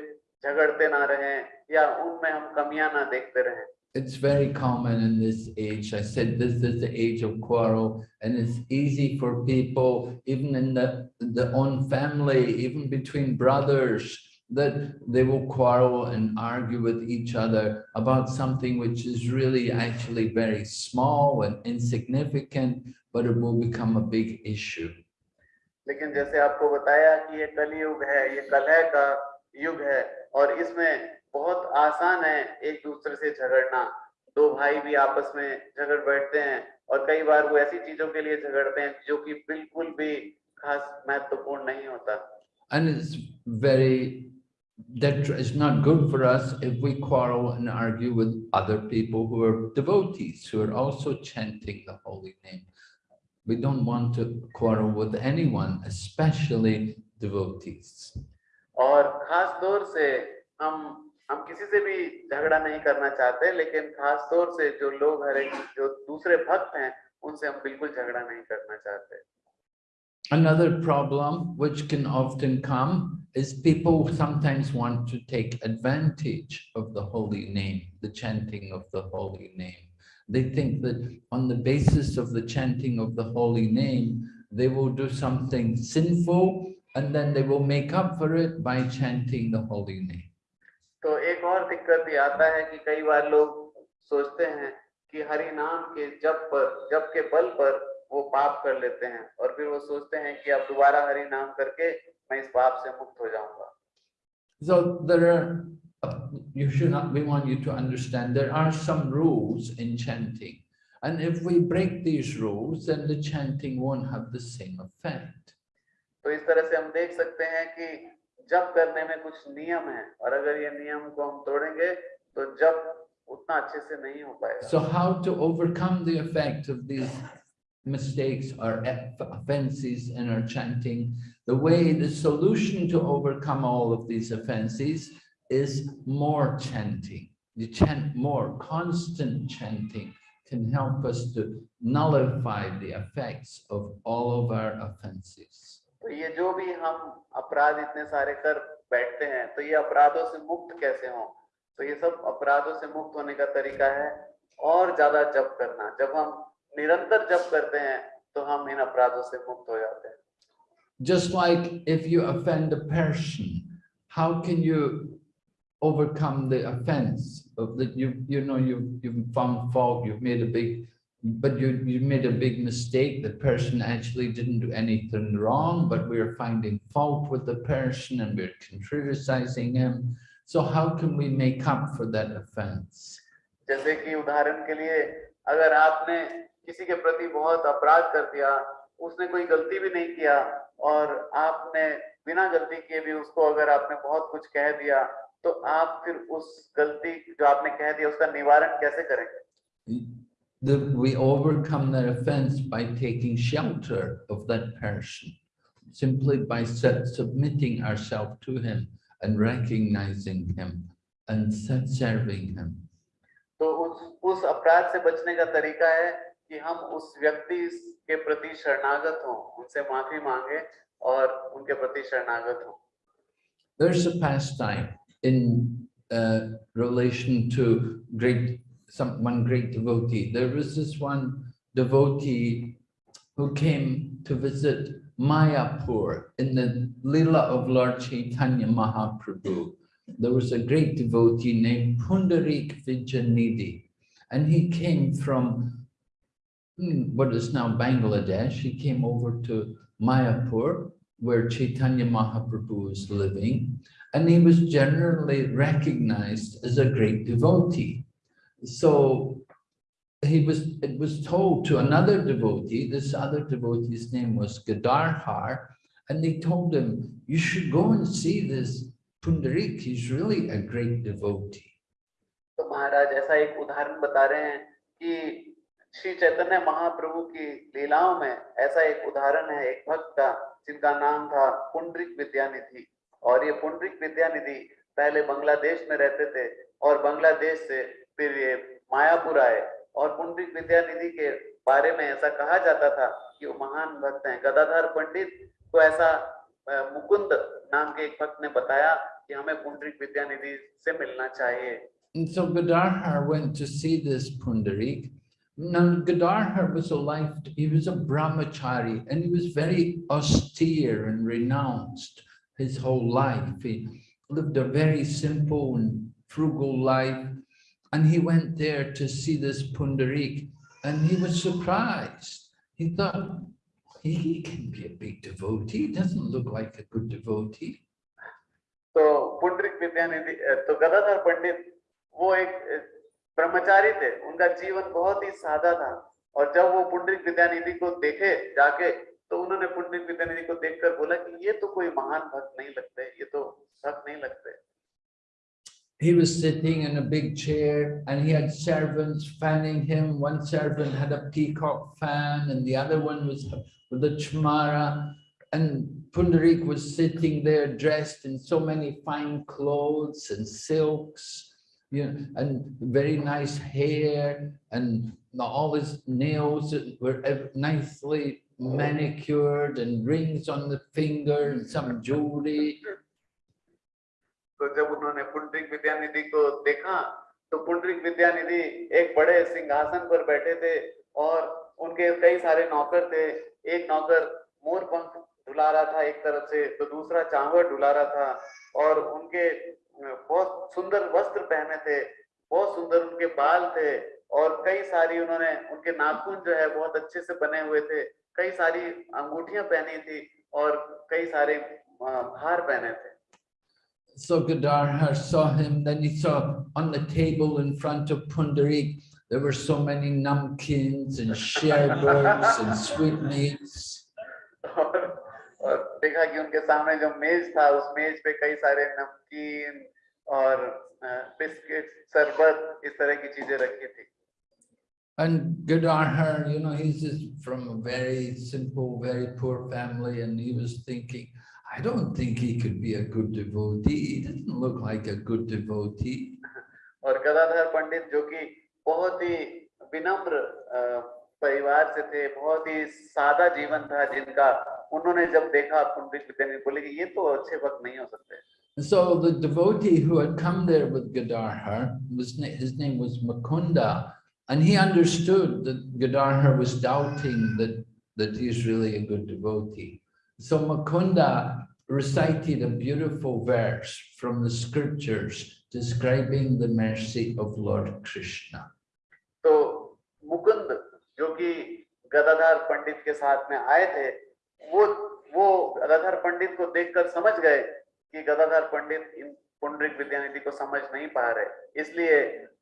झगड़ते ना रहें या उनमें हम कमियाँ ना देखते रहें It's very common in this age. I said this is the age of quarrel and it's easy for people, even in the, the own family, even between brothers, that they will quarrel and argue with each other about something which is really actually very small and insignificant, but it will become a big issue. लेकिन जैसे आपको बताया कि ये कलयुग है ये कलह का युग है और इसमें बहुत आसान है एक दूसरे से झगड़ना दो भाई भी आपस में झगड़ बैठते हैं और कई बार वो ऐसी चीजों के लिए झगड़ते हैं जो कि बिल्कुल भी खास महत्वपूर्ण नहीं होता And it's very, that is not good for us if we quarrel and argue with other people who are devotees, who are also chanting the holy name. We don't want to quarrel with anyone, especially devotees. और खास तौर से हम हम किसी से भी झगड़ा नहीं करना चाहते लेकिन खास तौर से जो लोग हरे जो दूसरे भक्त हैं उनसे हम बिल्कुल झगड़ा नहीं करना चाहते Another problem which can often come is people sometimes want to take advantage of the holy name, the chanting of the holy name. They think that on the basis of the chanting of the holy name, they will do something sinful and then they will make up for it by chanting the holy name. तो एक और दिक्कत ये आता है कि कई बार लोग सोचते हैं कि हरि नाम के जप पर जप के बल पर वो पाप कर लेते हैं और फिर वो सोचते हैं कि अब दोबारा हरि नाम करके मैं इस पाप से मुक्त हो जाऊँगा So there are, uh, you should not, we want you to understand, there are some rules in chanting. And if we break these rules, then the chanting won't have the same effect. तो इस तरह से हम देख सकते हैं कि जप करने में कुछ नियम है और अगर ये नियम को हम तोड़ेंगे तो जप उतना अच्छे से नहीं हो पाएगा So how to overcome the effect of these mistakes or eff- offenses in our chanting? The way, the solution to overcome all of these offenses is more chanting. You chant more, constant chanting can help us to nullify the effects of all of our offenses. तो ये जो भी हम अपराध इतने सारे कर बैठते हैं तो ये अपराधों से मुक्त कैसे हों तो ये सब अपराधों से मुक्त होने का तरीका है और ज्यादा जप करना जब हम निरंतर जप करते हैं तो हम इन अपराधों से मुक्त हो जाते हैं Just like if you offend a person, how can you overcome the offense of that you, you know, you, you've found fault, you've made a big, but you, you made a big mistake. The person actually didn't do anything wrong, but we're finding fault with the person and we're criticizing him. So how can we make up for that offense? जैसे कि उदाहरण के लिए अगर आपने किसी के प्रति बहुत अपराध कर दिया उसने कोई गलती भी नहीं किया और आपने बिना गलती किए भी उसको अगर आपने बहुत कुछ कह दिया तो आप फिर उस गलती जो आपने कह दिया उसका निवारण कैसे करेंगे The, we overcome that offense by taking shelter of that person, simply by sub- submitting ourselves to him and recognizing him and se- serving him. तो उस उस अपराध से बचने का तरीका है कि हम उस व्यक्ति के प्रति शरणागत हों उनसे माफी मांगे और उनके प्रति शरणागत हों there's a pastime in uh, relation to great some one great devotee there was this one devotee who came to visit Mayapur in the lila of Lord Chaitanya Mahaprabhu. There was a great devotee named Pundarik Vidyanidhi, and he came from Hmm, what is now Bangladesh. He came over to Mayapur, where Chaitanya Mahaprabhu was living, and he was generally recognized as a great devotee. So he was it was told to another devotee, this other devotee's name was Gadadhar, and they told him, you should go and see this Pundarik, he's really a great devotee. So Maharaj, ऐसा एक उदाहरण बता रहे हैं कि श्री चैतन्य महाप्रभु की लीलाओं में ऐसा एक उदाहरण है, एक भक्त का जिनका नाम था पुंडरिक विद्यानिधि। और ये पुंडरिक विद्यानिधि पहले बांग्लादेश में रहते थे और बांग्लादेश से फिर ये मायापुर आए। और पुंडरिक विद्यानिधि के बारे में ऐसा कहा जाता था कि वो महान भक्त हैं। गदाधर पंडित को ऐसा मुकुंद नाम के एक भक्त ने बताया कि हमें पुंडरिक विद्यानिधि से मिलना चाहिए। And so Gadadhar went to see this Pundarik. Now, Gadadhar was a life, he was a brahmachari and he was very austere and renounced his whole life. He lived a very simple and frugal life. And he went there to see this Pundarik and he was surprised. He thought, he can be a big devotee. He doesn't look like a good devotee. So Pundarik Vidyanidhi, uh, so Gadadhar Pandit, ब्रह्मचारी थे उनका जीवन बहुत ही सादा था और जब वो पुंडरिक विद्यानिधि को देखे जाके तो उन्होंने पुंडरिक विद्यानिधि को देखकर बोला कि ये तो कोई महान भक्त नहीं लगते ये तो भक्त नहीं लगते he was sitting in a big chair and he had servants fanning him. One servant had a peacock fan and the other one was with a chamara. And Pundarik was sitting there dressed in so many fine clothes and silks, you know, and very nice hair and all his nails were nicely manicured and rings on the finger and some jewelry. तो जब उन्होंने पुंडरिक विद्यानिधि को देखा तो पुंडरिक विद्यानिधि एक बड़े सिंहासन पर बैठे थे और उनके कई सारे नौकर थे एक नौकर मोर पंख डुला रहा था एक तरफ़ से तो दूसरा चावल डुला रहा था और उनके बहुत सुंदर वस्त्र पहने थे बहुत सुंदर उनके बाल थे और कई सारी उन्होंने उनके नाखून जो है बहुत अच्छे से बने हुए थे कई सारी अंगूठियाँ पहनी थी और कई सारे अ, हार पहने थे So Gadadhar saw him, then he saw on the table in front of Pundarik, there were so many namkins and sherbets and sweetmeats. और और देखा कि उनके सामने जो मेज था उस मेज पे कई सारे नमकीन और बिस्किट शरबत इस तरह की चीज़ें रखी थी And Gadadhar, you know, he's just from a very simple, very poor family, and he was thinking, I don't think he could be a good devotee. He doesn't look like a good devotee. और गदाधर पंडित जो कि बहुत ही विनम्र अ, परिवार से थे बहुत ही सादा जीवन था जिनका उन्होंने जब देखा बोले कि ये तो अच्छे वक्त नहीं हो सकते So the devotee who had come there with Gadadhar, was, his name was Mukunda, and he understood that Gadadhar was doubting that, that he's really a good devotee. So Mukunda recited a beautiful verse from the scriptures describing the mercy of Lord Krishna. So Mukund, who कि with Pandit Pandit, साथ में आए थे, वो वो गदाधर पंडित को देखकर समझ गए कि गदाधर पंडित इन पुंडरिक विद्यानिधि को समझ नहीं पा रहे इसलिए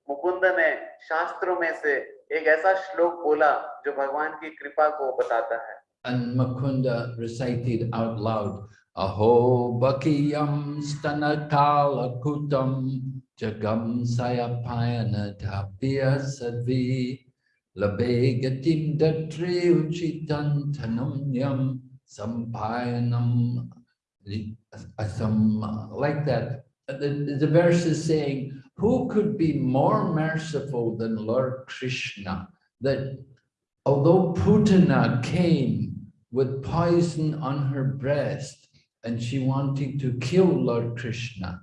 मुकुंद ने शास्त्रों में से एक ऐसा श्लोक बोला जो भगवान की कृपा को बताता है And Makunda recited out loud, Aho Bakiyam Stanatala Kutam Jagam Sayapayana Tapya Sadvi Labegatim Datre Uchitan Tanumyam Sampayanam Asam uh, uh, like that. Uh, the, the verse is saying, who could be more merciful than Lord Krishna? That although Putana came with poison on her breast and she wanted to kill Lord Krishna,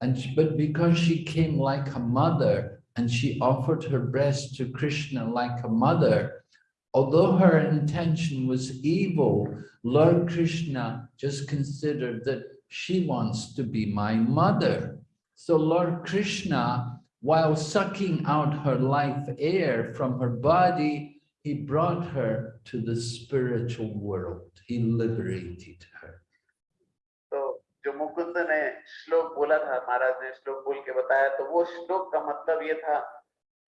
and she- but because she came like a mother and she offered her breast to Krishna like a mother, although her intention was evil, Lord Krishna just considered that she wants to be my mother. So Lord Krishna, while sucking out her life air from her body, he brought her to the spiritual world. He liberated her. तो जो मुकुंद ने श्लोक बोला था महाराज ने श्लोक बोल के बताया तो वो श्लोक का मतलब ये था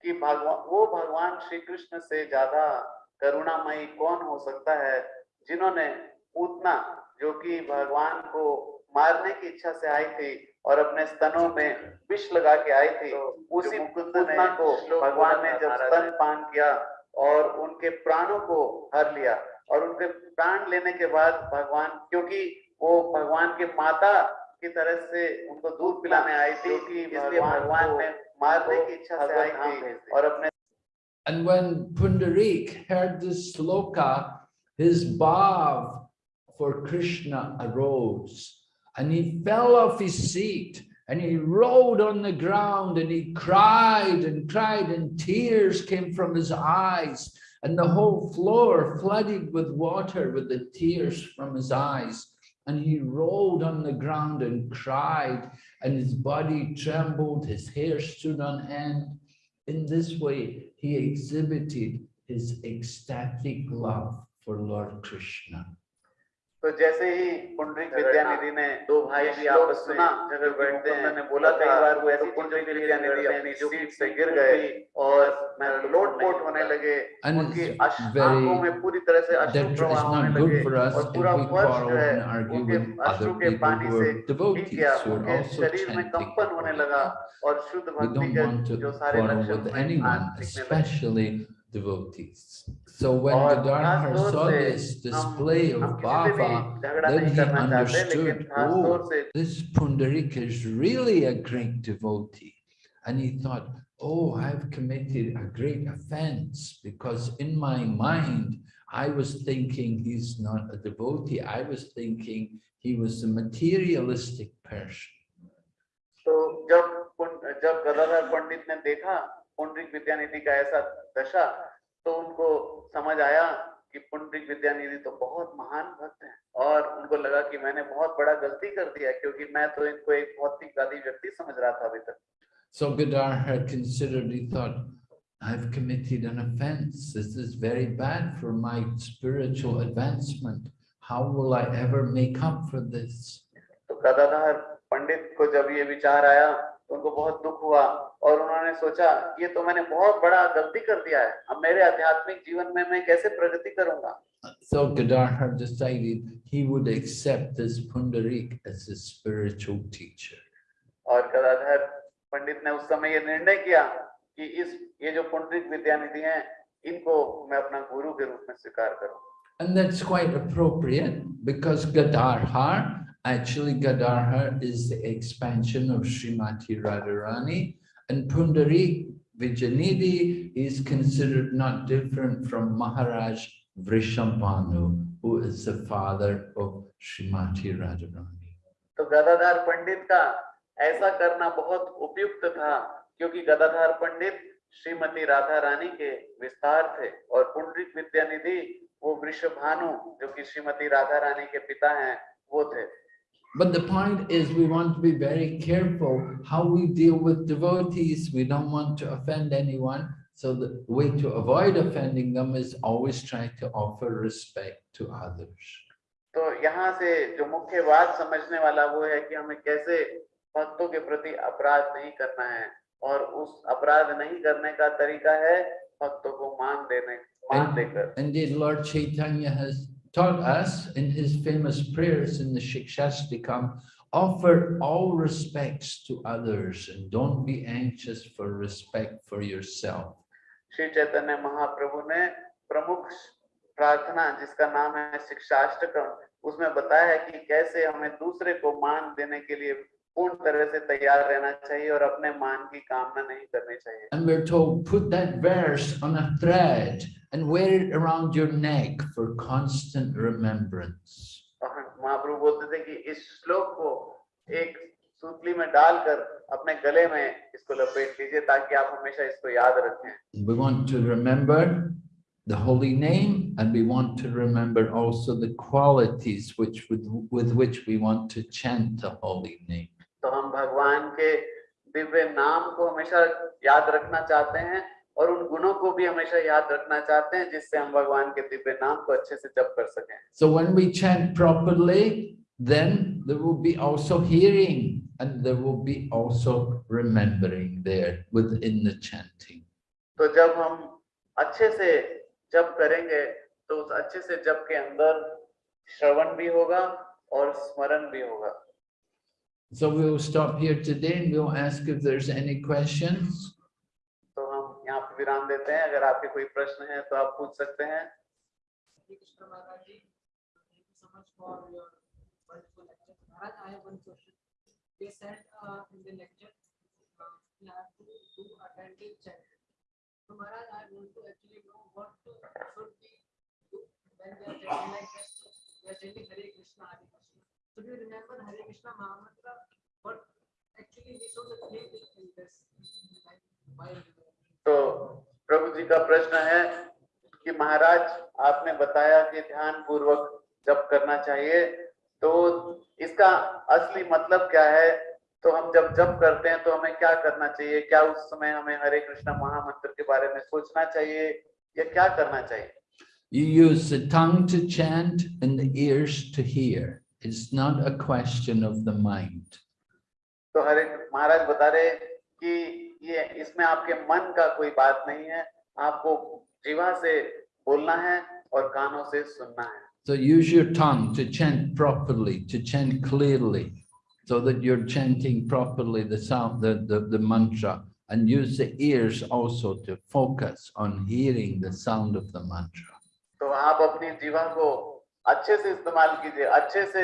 कि भगवान वो भगवान श्री कृष्ण से ज्यादा करुणामयी कौन हो सकता है जिन्होंने पूतना जो कि भगवान को मारने की इच्छा से आई थी और अपने स्तनों में विष लगा के आई थी तो उसी मुकुंद ने को भगवान ने जब स्तन पान किया और उनके प्राणों को हर लिया और उनके प्राण लेने के बाद भगवान क्योंकि वो भगवान के माता की तरह से उनको दूध पिलाने आई थी इसलिए भगवान ने मारने की इच्छा से आई थी और अपने And when Pundarik heard this sloka, his bhav for Krishna arose and he fell off his seat and he rolled on the ground and he cried and cried and tears came from his eyes and the whole floor flooded with water with the tears from his eyes. And he rolled on the ground and cried and his body trembled, his hair stood on end. In this way, he exhibited his ecstatic love for Lord Krishna. तो जैसे ही पुंडरीक विद्यानिधि ने दो भाई भी आपस में जगह बैठते हैं। मैंने बोला कई बार वो ऐसी पुंडरीक विद्यानिधि अपनी सीट से गिर गए। और मैं लोट पोट होने लगे। उनकी आँखों में पूरी तरह से अश्रु प्रवाह होने लगे और पूरा फर्श जो है उनके अश्रु के पानी से भीग गया उनके शरीर में कंपन होने लगा और शुद्ध भक्ति के जो सारे लक्षण devotees. So when the Dharma saw this display of bhava, then he understood, oh, this Pundarika is really a great devotee. And he thought, oh, I've committed a great offense because in my mind, I was thinking he's not a devotee. I was thinking he was a materialistic person. So, when जब गदाधर पंडित पुंडरिक विद्यानिधि का ऐसा दशा तो उनको समझ आया कि पुंडरिक विद्यानिधि तो बहुत महान भक्त हैं और उनको लगा कि मैंने बहुत बड़ा गलती कर दिया क्योंकि मैं तो इनको एक भौतिकवादी व्यक्ति समझ रहा था अभी तक So Gadadhar considered, he thought, I've committed an offense. This is very bad for my spiritual advancement. How will I ever make up for this? तो गदाधर पंडित को जब ये विचार आया तो उनको बहुत दुख हुआ और उन्होंने सोचा ये तो मैंने बहुत बड़ा गलती कर दिया है अब मेरे आध्यात्मिक जीवन में मैं कैसे प्रगति करूँगा So Gadadhar decided he would accept this Pundarik as his spiritual teacher. और गदाधर पंडित ने उस समय ये निर्णय किया कि इस ये जो पुंडरिक विद्यानिधि हैं इनको मैं अपना गुरु के रूप में स्वीकार करूँ And that's quite appropriate because Gadadhar, actually Gadadhar is the expansion of Srimati Radharani and Pundarik Vijayanidhi is considered not different from Maharaj Vrishabhanu, who is the father of Srimati Radharani. तो गदाधर पंडित का ऐसा करना बहुत उपयुक्त था क्योंकि गदाधर पंडित श्रीमती राधा रानी के विस्तार थे और पुंडरिक विद्यानिधि वो कि श्रीमती राधा रानी के पिता हैं वो थे But the point is we want to be very careful how we deal with devotees. We don't want to offend anyone. So the way to avoid offending them is always try to offer respect to others. तो यहाँ से जो मुख्य बात समझने वाला वो है कि हमें कैसे भक्तों के प्रति अपराध नहीं करना है और उस अपराध नहीं करने का तरीका है भक्तों को मान देने मान देकर Indeed, Lord Chaitanya has taught us in his famous prayers in the Shikshashtakam, offer all respects to others and don't be anxious for respect for yourself. Shri Chaitanya Mahaprabhu ne pramukh prarthana jiska naam hai Shikshashtakam. Usme बताया hai ki kaise hume dusre ko maan देने ke liye. पूर्ण तरह से तैयार रहना चाहिए और अपने मान की कामना नहीं करनी चाहिए And we're told, put that verse on a thread and wear it around your neck for constant remembrance. और महाप्रभु बोलते थे कि इस श्लोक को एक सूतली में डालकर अपने गले में इसको लपेट लीजिए ताकि आप हमेशा इसको याद रखें We want to remember the holy name and we want to remember also the qualities which with, with which we want to chant the holy name. तो हम भगवान के दिव्य नाम को हमेशा याद रखना चाहते हैं और उन गुणों को भी हमेशा याद रखना चाहते हैं जिससे हम भगवान के दिव्य नाम को अच्छे से जप कर सकें So when we chant properly, then there will be also hearing and there will be also remembering there within the chanting. तो जब हम अच्छे से जप करेंगे तो उस अच्छे से जप के अंदर श्रवण भी होगा और स्मरण भी होगा So we will stop here today and we'll ask if there's any questions. तो हम यहाँ पे विराम देते हैं अगर आपके कोई प्रश्न है तो आप पूछ सकते हैं Hare Krishna Maharaj ji. Thank you so much for your wonderful lecture. Maharaj, I have one question. They said uh, in the lecture, uh, we have to do attentive chanting. So Maharaj, I want to actually know what should we do when we are chanting like this. We are chanting Hare Krishna, Hare Krishna. तो प्रभु जी का प्रश्न है कि महाराज, आपने बताया कि ध्यान पूर्वक जप करना चाहिए। तो इसका असली मतलब क्या है? तो हम जब जब करते हैं तो हमें क्या करना चाहिए? क्या उस समय हमें हरे कृष्ण महामंत्र के बारे में सोचना चाहिए या क्या करना चाहिए? You use tongue to chant in the ears to hear It's not a question of the mind. तो हरे महाराज बता रहे कि ये इसमें आपके मन का कोई बात नहीं है आपको जीवा से बोलना है और कानों से सुनना है So use your tongue to chant properly, to chant clearly, so that you're chanting properly the sound, the, the, the mantra, and use the ears also to focus on hearing the sound of the mantra. तो आप अपनी जीवन को अच्छे से इस्तेमाल कीजिए अच्छे से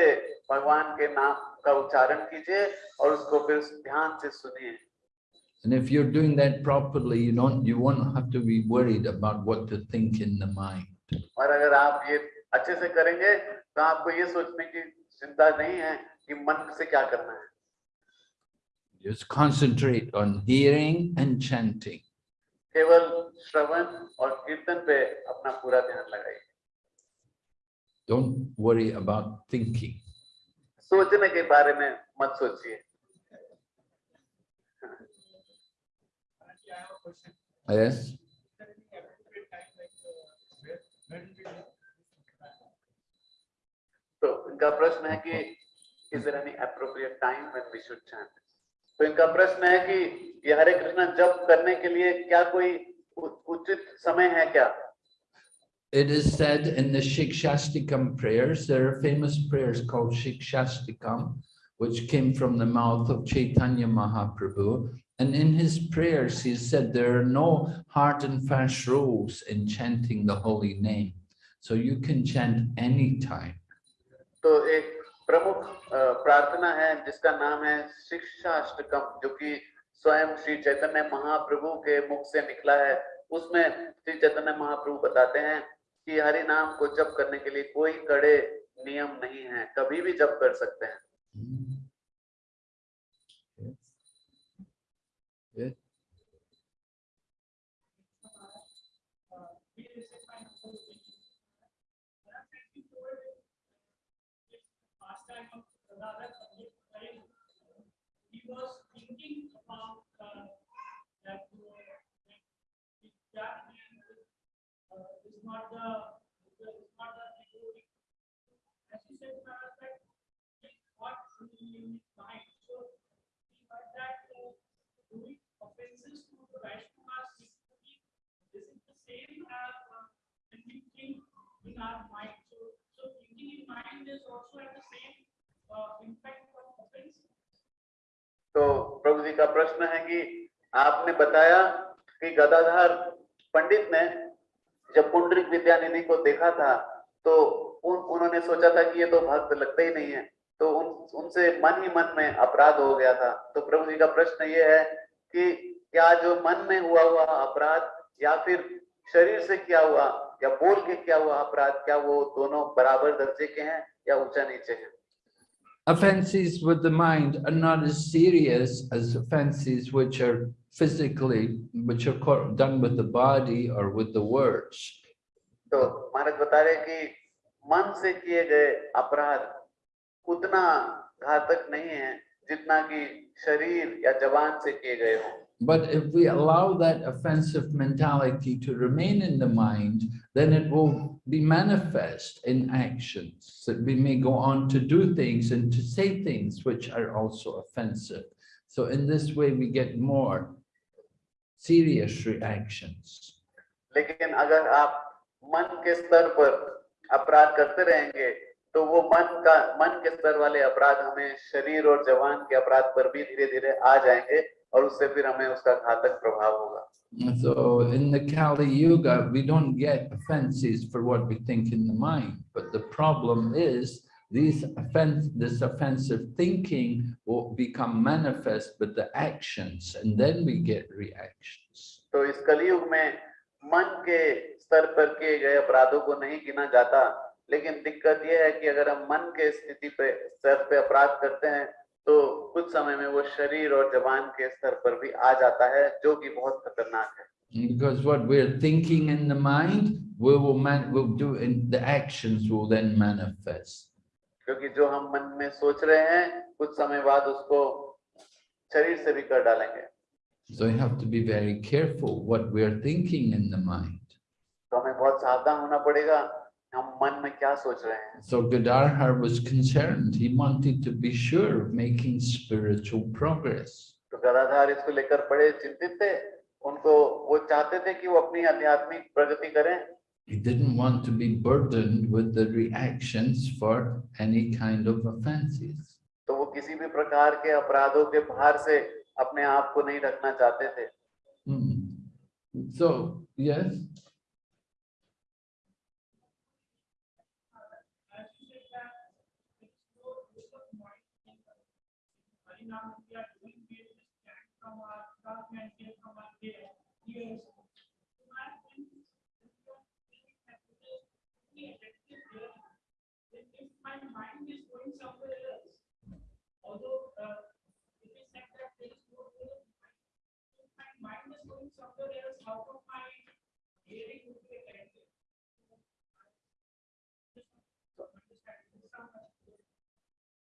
भगवान के नाम का उच्चारण कीजिए और उसको फिर ध्यान से सुनिए And if you're doing that properly, you don't, you won't have to be worried about what to think in the mind. और अगर आप ये अच्छे से करेंगे तो आपको ये सोचने की चिंता नहीं है कि मन से क्या करना है Just concentrate on hearing and chanting. केवल श्रवण और कीर्तन पे अपना पूरा ध्यान लगाइए Don't worry about thinking. सोचने के बारे में मत सोचिए. Yes. तो इनका प्रश्न है कि is there any appropriate time when we should chant? तो इनका प्रश्न है कि ये हरे कृष्णा जप करने के लिए क्या कोई उचित समय है क्या? it is said in the Shikshashtakam prayers, there are famous prayers called Shikshashtakam, which came from the mouth of Chaitanya Mahaprabhu. And in his prayers, he said, there are no hard and fast rules in chanting the holy name. So you can chant any time. So एक प्रमुख प्रार्थना है जिसका नाम है शिक्षाष्टकम जो कि स्वयं श्री चैतन्य महाप्रभु के मुख से निकला कि हरि नाम को जप करने के लिए कोई कड़े नियम नहीं है कभी भी जप कर सकते हैं yeah. Was thinking about uh, that, uh, that uh, is not the is not the devotee. As he said, Maharaj, that it's what his mind. So he heard that uh, doing offenses to the Vaishnavas is this the same as uh, when we think in our mind. So, so thinking in mind is also at the same uh, impact of offense. तो प्रभु जी का प्रश्न है कि आपने बताया कि गदाधर पंडित ने जब पुंडरिक विद्यानिधि को देखा था तो उन, उन्होंने सोचा था कि ये तो भक्त लगते ही नहीं है। तो उन उनसे मन ही मन में अपराध हो गया था। तो प्रभु जी का प्रश्न ये है कि क्या जो मन में हुआ हुआ अपराध या फिर शरीर से क्या हुआ या बोल के क्या हुआ अपराध क्या वो दोनों बराबर दर्जे के हैं या ऊँचा नीचे हैं? Offenses with the mind are not as serious as offenses which are physically, which are co- done with the body or with the words. तो महाराज बता रहे कि मन से किए गए अपराध उतना घातक नहीं है जितना कि शरीर या जवान से किए गए हों But if we allow that offensive mentality to remain in the mind, then it will be manifest in actions. That we may go on to do things and to say things which are also offensive. So in this way, we get more serious reactions. लेकिन अगर आप मन के स्तर पर अपराध करते रहेंगे तो वो मन का मन के स्तर वाले अपराध हमें शरीर और जवान के अपराध पर भी धीरे धीरे आ जाएंगे और उससे फिर हमें उसका घातक प्रभाव होगा So in the Kali Yuga, we don't get offenses for what we think in the mind. But the problem is these offense, this offensive thinking will become manifest with the actions and then we get reactions. तो इस कलयुग में मन के स्तर पर किए गए अपराधों को नहीं गिना जाता लेकिन दिक्कत यह है कि अगर हम मन के स्थिति पे स्तर पे अपराध करते हैं तो कुछ समय में वो शरीर और जबान के स्तर पर भी आ जाता है जो कि बहुत खतरनाक है Because what we're thinking in the mind, we will man, will do in the actions will then manifest. क्योंकि जो हम मन में सोच रहे हैं कुछ समय बाद उसको शरीर से भी कर डालेंगे So you have to be very careful what we're thinking in the mind. तो हमें बहुत सावधान होना पड़ेगा हैं So Gadadhar was concerned. He wanted to be sure of making spiritual progress. तो गदाधार इसको लेकर बड़े चिंतित थे उनको वो चाहते थे कि वो अपनी आध्यात्मिक प्रगति करें He didn't want to be burdened with the reactions for any kind of offenses. तो वो किसी भी प्रकार के अपराधों के भार से अपने आप को नहीं रखना चाहते थे Hmm. So, yes, As you said that it's no use of mind in Harinam, we are doing this, chant from our tongue and hear from our ear- ears. So I think this is the thing that it is the effective hearing. Then if my mind is going somewhere else, although uh, it is said that there is no real mind, if my mind is going somewhere else, how come my hearing would be affected?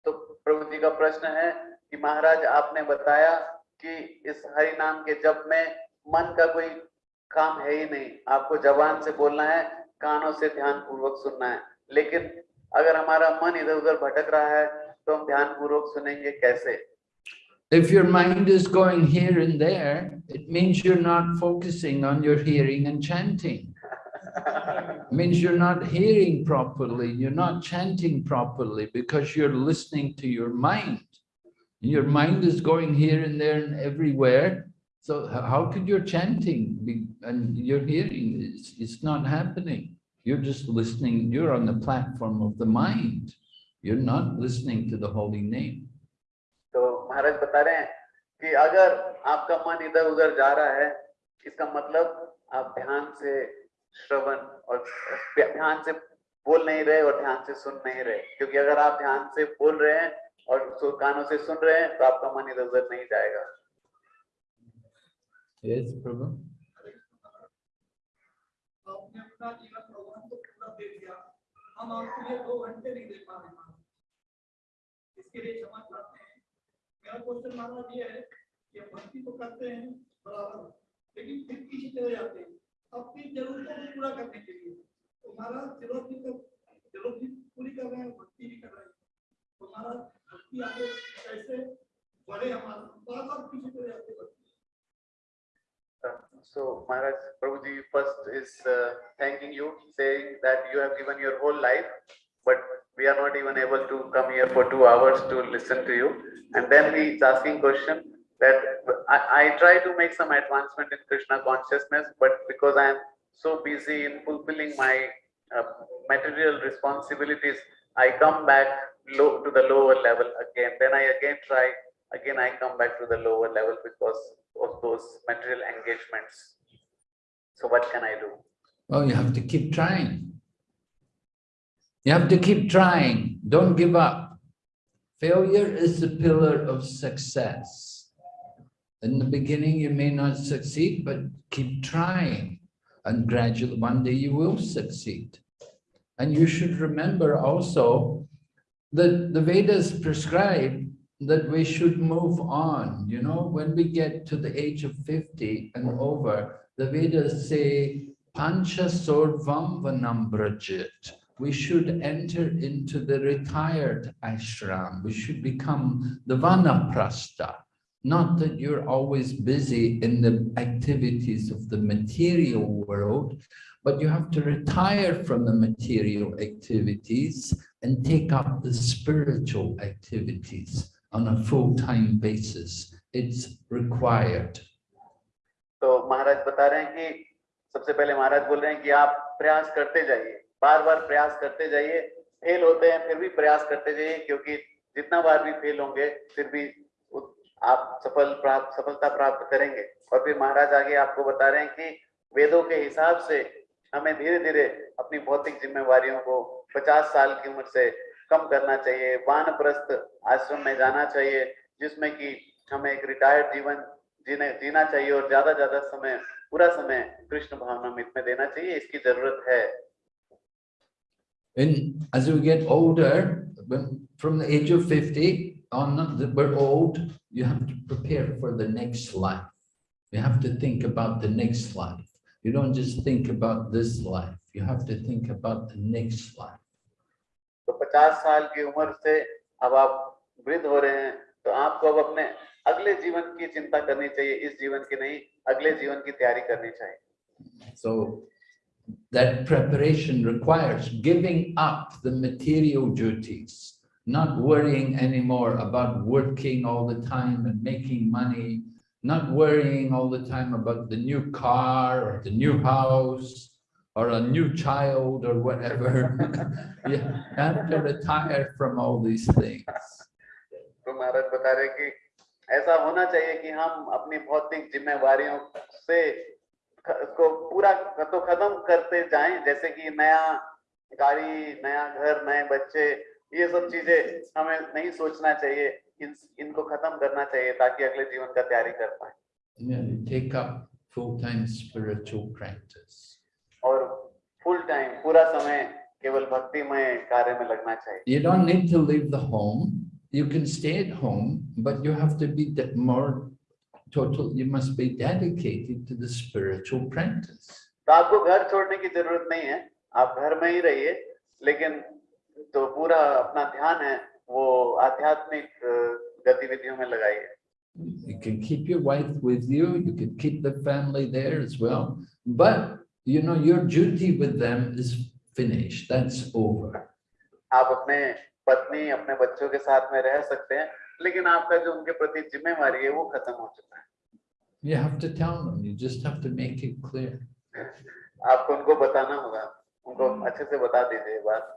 तो प्रभु जी का प्रश्न है कि महाराज आपने बताया कि इस हरि नाम के जप में मन का कोई काम है ही नहीं आपको जबान से बोलना है कानों से ध्यान पूर्वक सुनना है लेकिन अगर हमारा मन इधर उधर भटक रहा है तो हम ध्यान पूर्वक सुनेंगे कैसे if your mind is going here and there, it means you're not focusing on your hearing and chanting. It means you're not hearing properly, you're not chanting properly because you're listening to your mind. Your mind is going here and there and everywhere. So h- how could your chanting be, and your hearing is, it's not happening. You're just listening, you're on the platform of the mind. You're not listening to the holy name. तो महाराज बता रहे हैं कि अगर आपका मन इधर उधर जा रहा है इसका मतलब आप ध्यान से श्रवण और ध्यान से बोल नहीं रहे और ध्यान से सुन नहीं रहे क्योंकि अगर आप ध्यान से बोल रहे हैं और सु- कानों से सुन रहे हैं तो आपका मन इधर उधर नहीं जाएगा। Yes, Prabhu? आपने अपना जीवन प्रोग्राम को पूरा दे दिया। हम आपके लिए दो घंटे नहीं दे पा रहे इसके लिए क्षमा चाहते हैं। मेरा क्वेश्चन महाराज ये है कि भक्ति तो करते हैं बराबर। लेकिन फिर चले जाते हैं। अपनी जरूरतों को पूरा करने के लिए। तो महाराज ज़रूरत ज़रूरत आगे कैसे बढ़े हमारा बार बार पीछे चले जाते हैं भक्ति So Maharaj Prabhuji first is uh, thanking you, saying that you have given your whole life, but we are not even able to come here for two hours to listen to you. And then he is asking question that I, I try to make some advancement in Krishna consciousness, but because I am so busy in fulfilling my uh, material responsibilities, I come back low to the lower level again. Then I again try, again I come back to the lower level because of those material engagements. So what can I do? Well, you have to keep trying. You have to keep trying. Don't give up. Failure is the pillar of success. In the beginning, you may not succeed, but keep trying. And gradually, one day you will succeed. And you should remember also that the Vedas prescribe that we should move on. You know, when we get to the age of 50 and over, the Vedas say, Pancha Sorvam Vanambrajit. We should enter into the retired ashram. We should become the Vanaprastha. Not that you're always busy in the activities of the material world, but you have to retire from the material activities and take up the spiritual activities on a full-time basis. It's required. तो महाराज बता रहे हैं कि सबसे पहले महाराज बोल रहे हैं कि आप प्रयास करते जाइए। बार बार प्रयास करते जाइए। फेल होते हैं, फिर भी प्रयास करते जाइए, क्योंकि जितना बार भी फेल होंगे, फिर भी आप सफल प्राप्त सफलता प्राप्त करेंगे। और फिर महाराज आगे आपको बता रहे हैं कि वेदों के हिसाब से हमें धीरे धीरे अपनी भौतिक जिम्मेवारियों को 50 साल की उम्र से कम करना चाहिए वानप्रस्थ आश्रम में जाना चाहिए जिसमें कि हमें एक रिटायर्ड जीवन जीने जीना चाहिए और ज़्यादा ज़्यादा समय पूरा समय कृष्ण भावनामृत में देना चाहिए इसकी ज़रूरत है And as we get older, when, from the age of 50 on, that we're old, you have to prepare for the next life. You have to think about the next life. You don't just think about this life. You have to think about the next life. तो 50 साल की उम्र से अब आप वृद्ध हो रहे हैं तो आपको अब अपने अगले जीवन की चिंता करनी चाहिए इस जीवन की नहीं अगले जीवन की तैयारी करनी चाहिए So that preparation requires giving up the material duties, not worrying anymore about working all the time and making money, not worrying all the time about the new car or the new house or a new child or whatever. You have to retire from all these things. तो महाराज बता रहे कि ऐसा होना चाहिए कि हम अपनी भौतिक जिम्मेवारियों से को पूरा तो खत्म करते जाएँ जैसे कि नया गाड़ी नया घर नए बच्चे ये सब चीज़ें हमें नहीं सोचना चाहिए इन इनको खत्म करना चाहिए ताकि अगले जीवन का तैयारी कर पाए take up full-time spiritual practice. और फुल टाइम पूरा समय केवल भक्ति में कार्य में लगना चाहिए you don't need to leave the home you can stay at home but you have to be more total you must be dedicated to the spiritual practice तो आपको घर छोड़ने की ज़रूरत नहीं है आप घर में ही रहिए लेकिन तो पूरा अपना ध्यान है वो आध्यात्मिक गतिविधियों में लगाइए You can keep your wife with you. You can keep the family there as well. But you know, your duty with them is finished, that's over. आप अपने पत्नी अपने बच्चों के साथ में रह सकते हैं लेकिन आपका जो उनके प्रति जिम्मेवारी है वो खत्म हो चुका है You have to tell them, you just have to make it clear. आपको उनको बताना होगा उनको अच्छे से बता दीजिए ये बात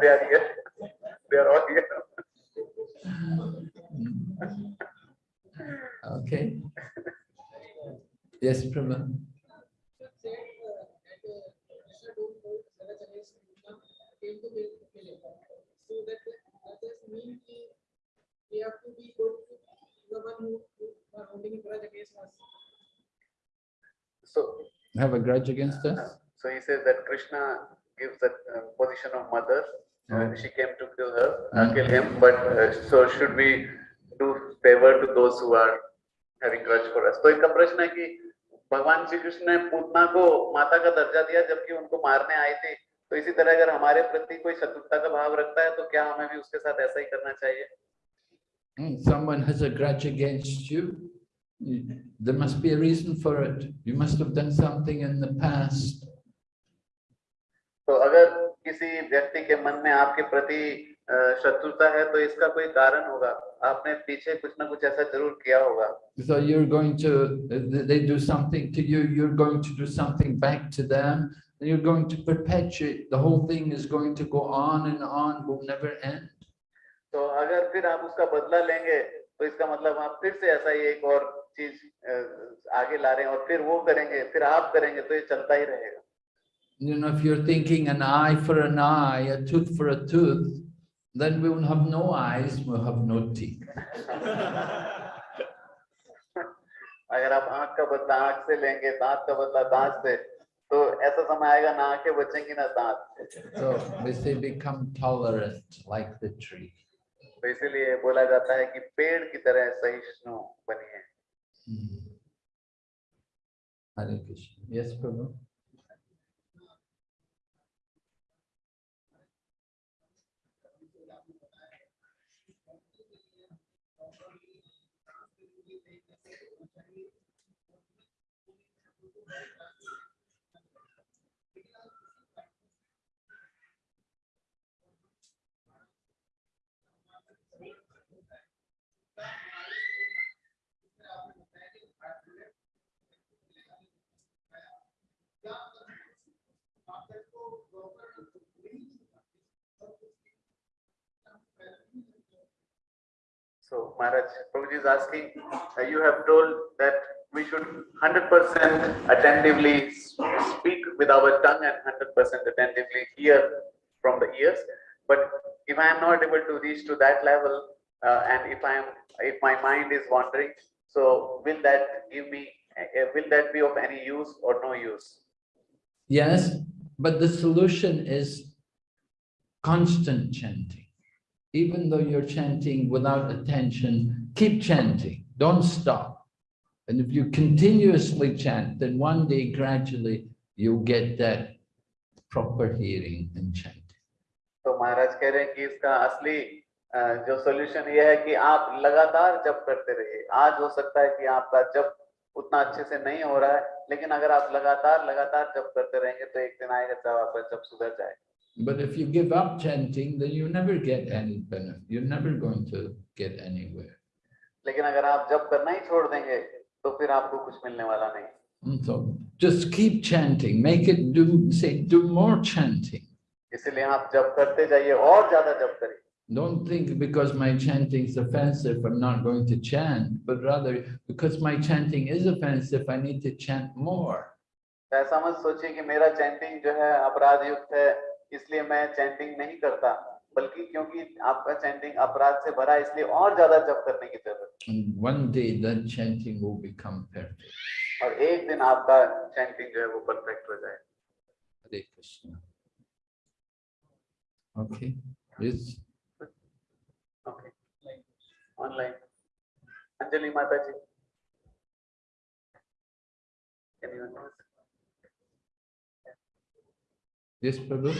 They are here. They are all here. Okay. Yes, Prabha. So that that just mean we have to be good to the one who who are holding a grudge against us. So Have a grudge against us? So he says that Krishna gives the uh, position of mother. and she came to kill her, uh, Mm. kill him. But uh, so should we do favor to those who are grudge for us? तो इनका प्रश्न है कि भगवान श्री कृष्ण ने पूतना को माता का दर्जा दिया जबकि उनको मारने आई थी तो इसी तरह अगर हमारे प्रति कोई शत्रुता का भाव रखता है तो क्या हमें भी उसके साथ ऐसा ही करना चाहिए Hmm, Someone has a grudge against you. There must be a reason for it. You must have done something in the past. तो अगर किसी व्यक्ति के मन में आपके प्रति शत्रुता है तो इसका कोई कारण होगा आपने पीछे कुछ ना कुछ ऐसा जरूर किया होगा So you're going to, th- they do something to you, you're going to do something back to them. And you're going to perpetuate, the whole thing is going to go on and on, will never end. तो अगर फिर आप उसका बदला लेंगे तो इसका मतलब आप फिर से ऐसा ही एक और चीज अ, आगे ला रहे हैं और फिर वो करेंगे फिर आप करेंगे तो ये चलता ही रहेगा You know, if you're thinking an eye for an eye, a tooth for a tooth, then we will have no eyes, we'll have no teeth. अगर आप आँख का बदला आँख से लेंगे दांत का बदला दांत से तो ऐसा समय आएगा ना आँखें बचेंगी ना दांत So we say become tolerant like the tree. तो इसीलिए बोला जाता है कि पेड़ की तरह सहिष्णु बनिए Hmm. Hare Krishna. Yes, So Maharaj, Prabhuji is asking, uh, you have told that we should hundred percent attentively speak with our tongue and hundred percent attentively hear from the ears. But if I am not able to reach to that level, uh, and if I am, if my mind is wandering, so will that give me, uh, will that be of any use or no use? Yes, but the solution is constant chanting Even though you're chanting without attention, keep chanting, don't stop. And if you continuously chant, then one day gradually you'll get that proper hearing and chanting. तो महाराज कह रहे हैं कि इसका असली अ, जो solution ये है कि आप लगातार जप करते रहिए आज हो सकता है कि आपका जप उतना अच्छे से नहीं हो रहा है लेकिन अगर आप लगातार लगातार जप करते रहेंगे तो एक दिन आएगा जब आपका जप सुधर जाए But if you give up chanting, then you never get any benefit. You're never going to get anywhere. लेकिन अगर आप जप करना ही छोड़ देंगे तो फिर आपको कुछ मिलने वाला नहीं And so just keep chanting, make it do, say, do more chanting. इसीलिए आप जप करते जाइए और ज्यादा जप करिए Don't think because my chanting is offensive, I'm not going to chant, but rather because my chanting is offensive, I need to chant more. तो ऐसा मत सोचिए कि मेरा चैंटिंग जो है अपराध युक्त है इसलिए मैं चैंटिंग नहीं करता बल्कि क्योंकि आपका चैंटिंग अपराध से भरा इसलिए और ज़्यादा जप करने की ज़रूरत और एक दिन आपका चैंटिंग जो है वो परफेक्ट हो जाए Krishna. Okay, yes, okay online Anjali माता ji Anyone else? Yes, Prabhu.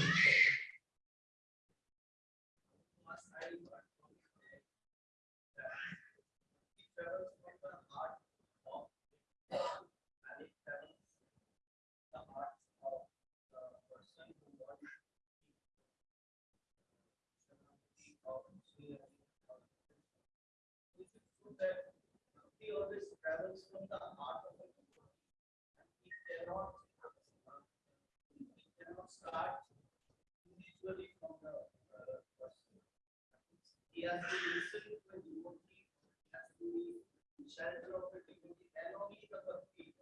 travels from the heart of the people. And cannot, uh, it cannot start individually from the uh, person. He has to listen to the devotee, he has to be in shelter of the devotee, and only the bhakti.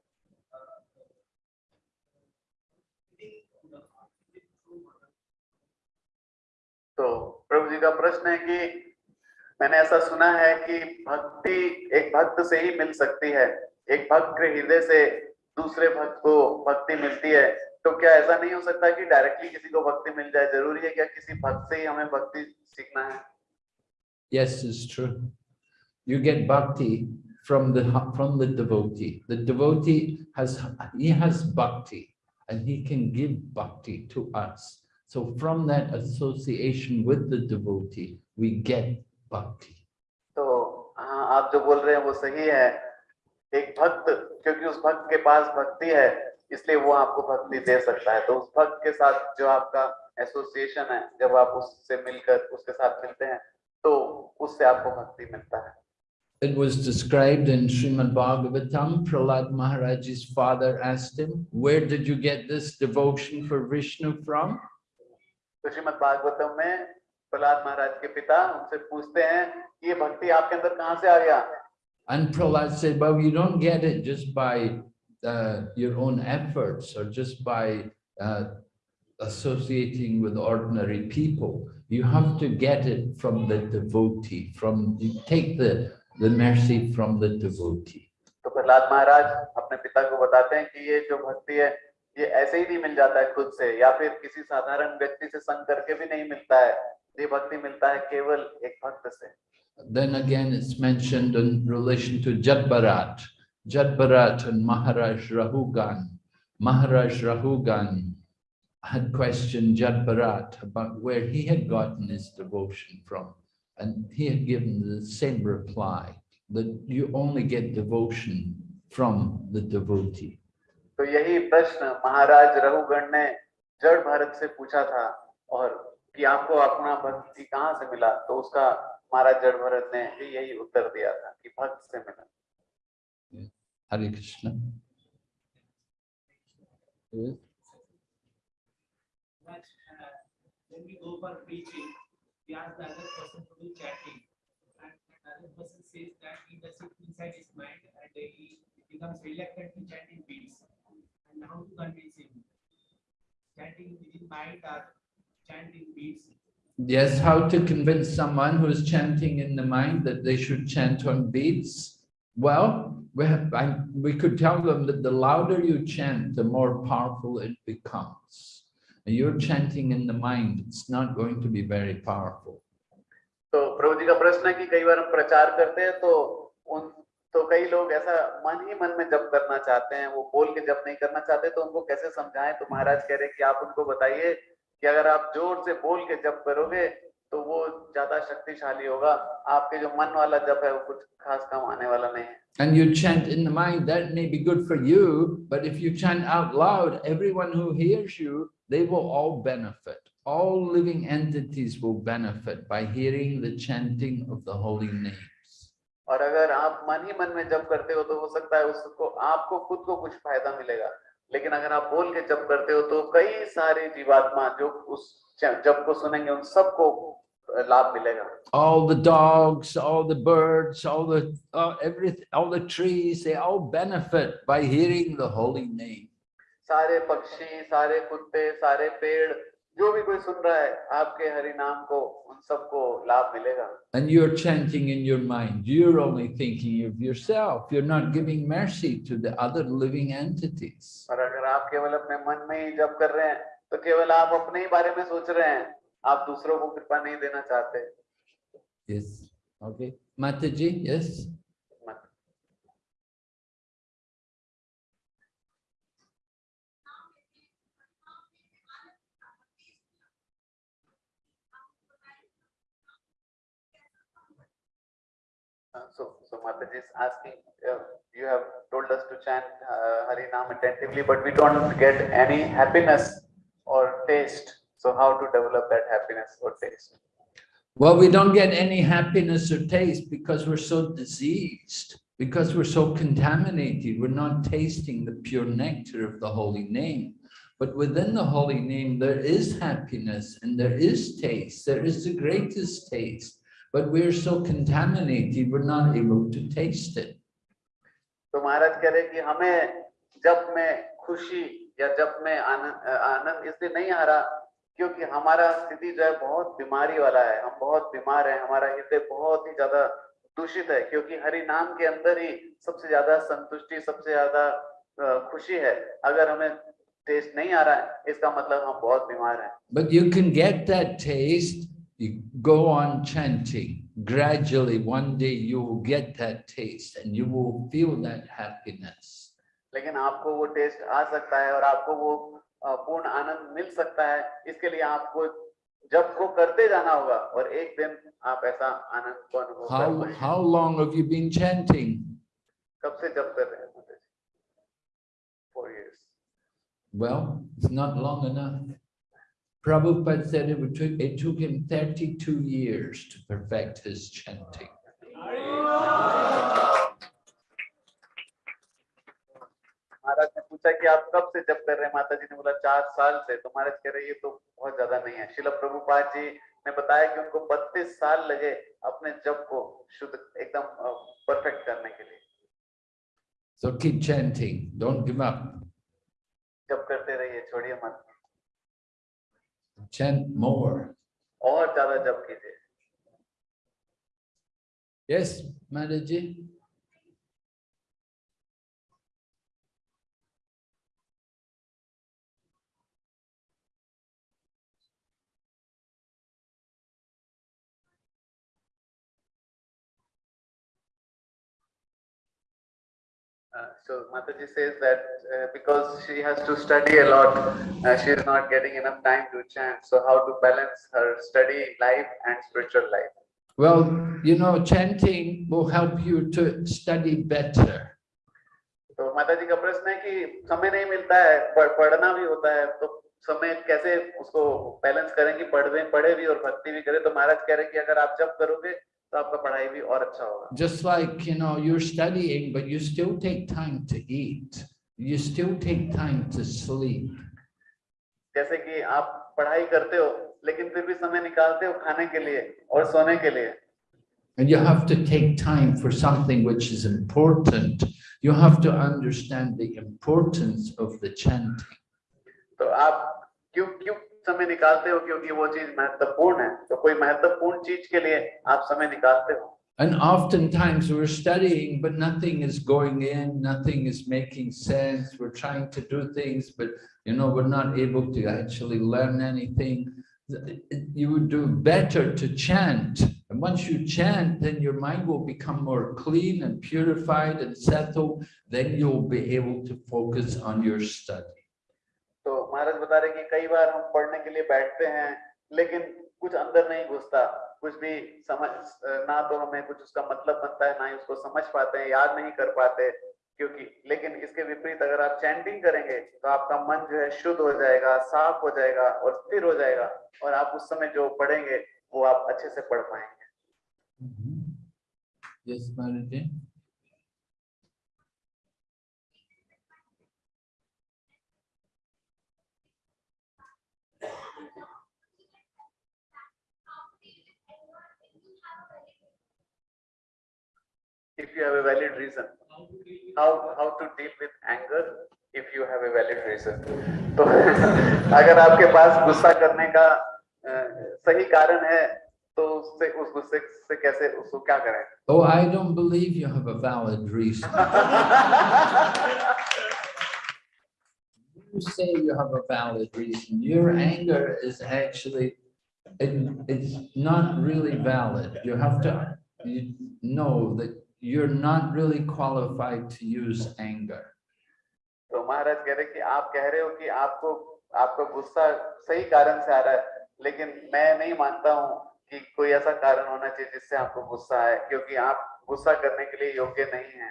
uh, Within the heart, within true heart. तो प्रभु जी का प्रश्न है कि मैंने ऐसा सुना है कि भक्ति एक भक्त से ही मिल सकती है एक भक्त के हृदय से दूसरे भक्त को भक्ति मिलती है तो क्या ऐसा नहीं हो सकता कि डायरेक्टली किसी को भक्ति मिल जाए ज़रूरी है क्या किसी भक्त से ही हमें भक्ति सीखना है Yes, it's true. You get bhakti from the from the devotee. The devotee has he has bhakti and he can give bhakti to us. So from that association with the devotee, we get bhakti. तो हाँ आप जो बोल रहे हैं वो सही है एक भक्त क्योंकि उस भक्त के पास भक्ति है इसलिए वो आपको भक्ति दे सकता है तो उस भक्त के साथ जो आपका एसोसिएशन है जब आप उससे मिलकर उसके साथ मिलते हैं तो उससे आपको भक्ति मिलता है It was described in Srimad Bhagavatam. Prahlad Maharaj's father asked him, where did you get this devotion for Vishnu from? तो श्रीमद भागवतम में प्रहलाद महाराज के पिता उनसे पूछते हैं कि ये भक्ति आपके अंदर कहाँ से आ गया And Prahlad said, well, you don't get it just by Uh, your own efforts or just by uh, associating with ordinary people. You have to get it from the devotee, from you take the, the mercy from the devotee. तो प्रहलाद महाराज अपने पिता को बताते हैं कि ये जो भक्ति है ये ऐसे ही नहीं मिल जाता है खुद से या फिर किसी साधारण व्यक्ति से संग करके भी नहीं मिलता है ये भक्ति मिलता है केवल एक भक्त से Then again it's mentioned in relation to Jada Bharat. Jadbarat and Maharaj Rahugan. Maharaj Rahugan had questioned Jadbarat about where he had gotten his devotion from. And he had given the same reply, that you only get devotion from the devotee. तो यही प्रश्न महाराज रघुगण ने जड़ भारत से पूछा था और कि आपको अपना भक्ति कहाँ से मिला तो उसका महाराज जड़ भरत ने भी यही उत्तर दिया था कि भक्त से मिला Hare Krishna. Yes. But uh, when we go for preaching, we ask the other person to do chanting. And the other person says that he does it inside his mind and he becomes reluctant to chant in beats. And how to convince him? Chanting within mind or chant in beats. Yes, how to convince someone who is chanting in the mind that they should chant on beats? Well, we have, I, we could tell them that the louder you chant, the more powerful it becomes. And you're chanting in the mind, it's not going to be very powerful. तो प्रभु जी का प्रश्न है कि कई बार हम प्रचार करते हैं तो उन तो कई लोग ऐसा मन ही मन में जप करना चाहते हैं वो बोल के जप नहीं करना चाहते तो उनको कैसे समझाएं तो महाराज कह रहे हैं कि आप उनको बताइए कि अगर आप जोर से बोल के जप करोगे तो वो ज़्यादा शक्तिशाली होगा आपके जो मन वाला जप है वो कुछ खास काम आने वाला नहीं है And you chant in the mind, that may be good for you, but if you chant out loud, everyone who hears you, they will all benefit. All living entities will benefit by hearing the chanting of the holy names. और अगर आप मन ही मन में जप करते हो तो हो सकता है उसको आपको खुद को कुछ फ़ायदा मिलेगा लेकिन अगर आप बोल के जप करते हो तो कई सारे जीवात्मा जो उस जप को सुनेंगे उन सबको लाभ मिलेगा All the dogs, all the birds, all the, uh, everything, all the trees, they all benefit by hearing the holy name. सारे पक्षी सारे कुत्ते सारे पेड़ जो भी कोई सुन रहा है आपके हरि नाम को उन सबको लाभ मिलेगा। And you are chanting in your mind you are only thinking of yourself you are not giving mercy to the other living entities और अगर आप केवल अपने मन में ही जप कर रहे हैं तो केवल आप अपने ही बारे में सोच रहे हैं। आप दूसरों को कृपा नहीं देना चाहते। यस ओके माता जी yes. So, Mataji is asking, uh, you have told us to chant uh, Hari Nam attentively, but we don't get any happiness or taste. So how to develop that happiness or taste? Well, we don't get any happiness or taste because we're so diseased, because we're so contaminated. We're not tasting the pure nectar of the holy name. But within the holy name, there is happiness and there is taste. There is the greatest taste. But we're so contaminated, we're not able to taste it. तो महाराज कह रहे कि हमें जब में खुशी या जब में आनंद आनंद इसलिए नहीं आ रहा क्योंकि हमारा स्थिति जो है बहुत बीमारी वाला है। हम बहुत बीमार हैं हमारा हृदय बहुत ही ज़्यादा दूषित है क्योंकि हरि नाम के अंदर ही सबसे ज़्यादा संतुष्टि सबसे ज़्यादा खुशी है। अगर हमें टेस्ट नहीं आ रहा है इसका मतलब हम बहुत बीमार हैं। But you can get that taste, you go on chanting. Gradually, one day you will get that taste and you will feel that happiness. लेकिन आपको वो टेस्ट आ सकता है और आपको वो अ, पूर्ण आनंद मिल सकता है इसके लिए आपको जब को करते जाना होगा और एक दिन आप ऐसा आनंद को अनुभव कर How, पाएंगे how long have you been chanting? कब से जब कर रहे हैं माता जी four years Well, it's not long enough. Prabhupada said it took, it took him thirty-two years to perfect his chanting. महाराज ने पूछा कि आप कब से जब कर रहे हैं? माता जी ने बोला चार साल से। तो महाराज कह रहे ये तो बहुत ज़्यादा नहीं है। शिला प्रभुपाद जी ने बताया कि उनको बत्तीस साल लगे अपने जप को शुद्ध एकदम परफेक्ट करने के लिए। So keep chanting, don't give up. जब करते रहिए छोड़िए मत। Chant more. और ज्यादा जप कीजिए Yes, Mataji? Uh, so Mataji says that uh, because she has to study a lot, uh, she is not getting enough time to chant. So how to balance her study life and spiritual life? Well, you know, chanting will help you to study better. तो माता जी का प्रश्न है कि समय नहीं मिलता है पढ़, पढ़ना भी होता है तो समय कैसे उसको बैलेंस करेंगे पढ़ भी और भक्ति भी करें तो महाराज कह रहे हैं कि अगर आप जब करोगे तो आपका पढ़ाई भी और अच्छा होगा Just like, you know, you're studying, but you still take time to eat. You still take time to sleep. जैसे कि आप पढ़ाई करते हो लेकिन फिर भी समय निकालते हो खाने के लिए और सोने के लिए And you have to take time for something which is important. You have to understand the importance of the chanting. तो आप क्यों क्यों समय निकालते हो क्योंकि वो चीज महत्वपूर्ण है तो कोई महत्वपूर्ण चीज के लिए आप समय निकालते हो And oftentimes we're studying, but nothing is going in, nothing is making sense. We're trying to do things, but you know, we're not able to actually learn anything. You would do better to chant. And once you chant, then your mind will become more clean and purified and settled. Then you'll be able to focus on your study. महाराज बता रहे कि कई बार हम पढ़ने के लिए बैठते हैं लेकिन कुछ अंदर नहीं घुसता कुछ भी समझ ना तो हमें कुछ उसका मतलब बनता है ना ही उसको समझ पाते हैं याद नहीं कर पाते क्योंकि लेकिन इसके विपरीत अगर आप चैंटिंग करेंगे तो आपका मन जो है शुद्ध हो जाएगा साफ़ हो जाएगा और स्थिर हो जाएगा और आप उस समय जो पढ़ेंगे वो आप अच्छे से पढ़ पाएँगे। Yes, if you have a valid reason How to deal with how how to deal with anger if you have a valid reason तो अगर आपके पास गुस्सा करने का अ, सही कारण है तो उससे उस गुस्से से कैसे उसको क्या करें Oh, I don't believe you have a valid reason. You say you have a valid reason. Your anger is actually, it, it's not really valid. You have to you know that you're not really qualified to use anger. तो महाराज कह रहे कि आप कह रहे हो कि आपको आपका गुस्सा सही कारण से आ रहा है लेकिन मैं नहीं मानता हूँ कि कोई ऐसा कारण होना चाहिए जिससे आपको गुस्सा आए क्योंकि आप गुस्सा करने के लिए योग्य नहीं है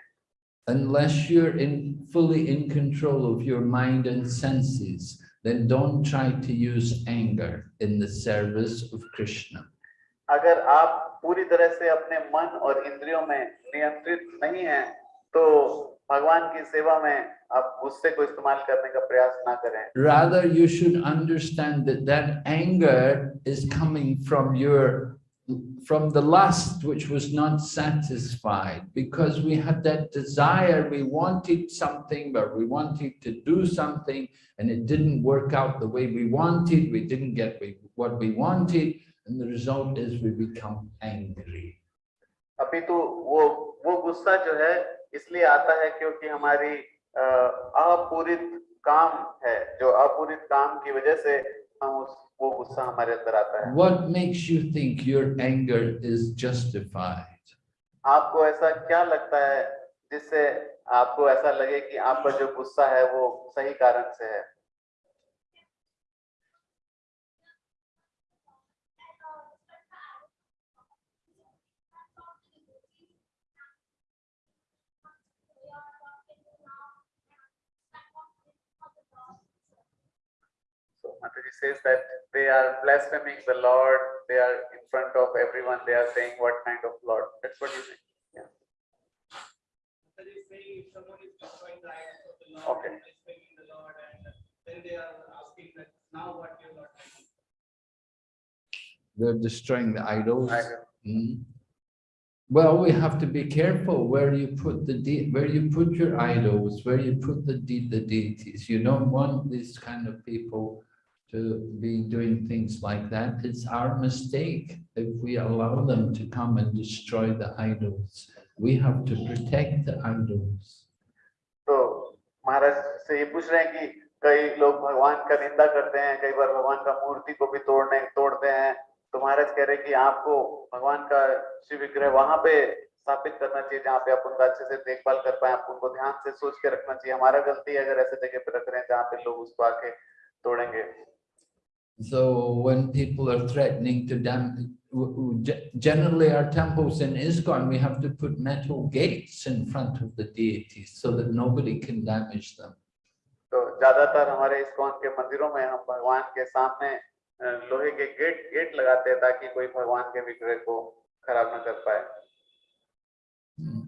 Unless you're in fully in control of your mind and senses, then don't try to use anger in the service of Krishna. अगर आप पूरी तरह से अपने मन और इंद्रियों में नियंत्रित नहीं हैं तो भगवान की सेवा में आप गुस्से को इस्तेमाल करने का प्रयास ना करें Rather, you should understand that that anger is coming from your, from the lust which was not satisfied because we had that desire, we wanted something, but we wanted to do something and it didn't work out the way we wanted, we didn't get we- what we wanted, And the result is we become angry. अभी तो वो वो गुस्सा जो है इसलिए आता है क्योंकि हमारी अपूरित काम है जो अपूरित काम की वजह से हम उस वो गुस्सा हमारे अंदर आता है What makes you think your anger is justified? आपको ऐसा क्या लगता है जिससे आपको ऐसा लगे कि आपका जो गुस्सा है वो सही कारण से है Mataji says that they are blaspheming the Lord, they are in front of everyone, they are saying what kind of Lord, that's what you think. So they say if someone is destroying the idols of the Lord Okay. blaspheming the Lord and then they are asking that now what you Lord can do. They're destroying the idols. I- Mm. Well, we have to be careful where you put the de, where you put your idols, where you put the de, the deities. You don't want these kind of people to be doing things like that. It's our mistake if we allow them to come and destroy the idols. We have to protect the idols. तो महाराज से ये पूछ रहे हैं कि कई लोग भगवान का निंदा करते हैं, कई बार भगवान का मूर्ति को भी तोड़ने, तोड़ते हैं तो महाराज कह रहे हैं कि आपको भगवान का शिव विग्रह वहाँ पे स्थापित करना चाहिए, जहाँ पे आप उनका अच्छे से देखभाल कर पाए, आप उनको ध्यान से सोच के रखना चाहिए हमारा गलती अगर ऐसे जगह पे रख रहे हैं जहाँ पे लोग उसको आके तोड़ेंगे So when people are threatening to damage, generally our temples in ISKCON, we have to put metal gates in front of the deities so that nobody can damage them. तो ज्यादातर हमारे इस्कॉन के मंदिरों में हम भगवान के सामने अ, लोहे के गेट गेट लगाते हैं ताकि कोई भगवान के विग्रह को खराब ना कर पाए Hmm.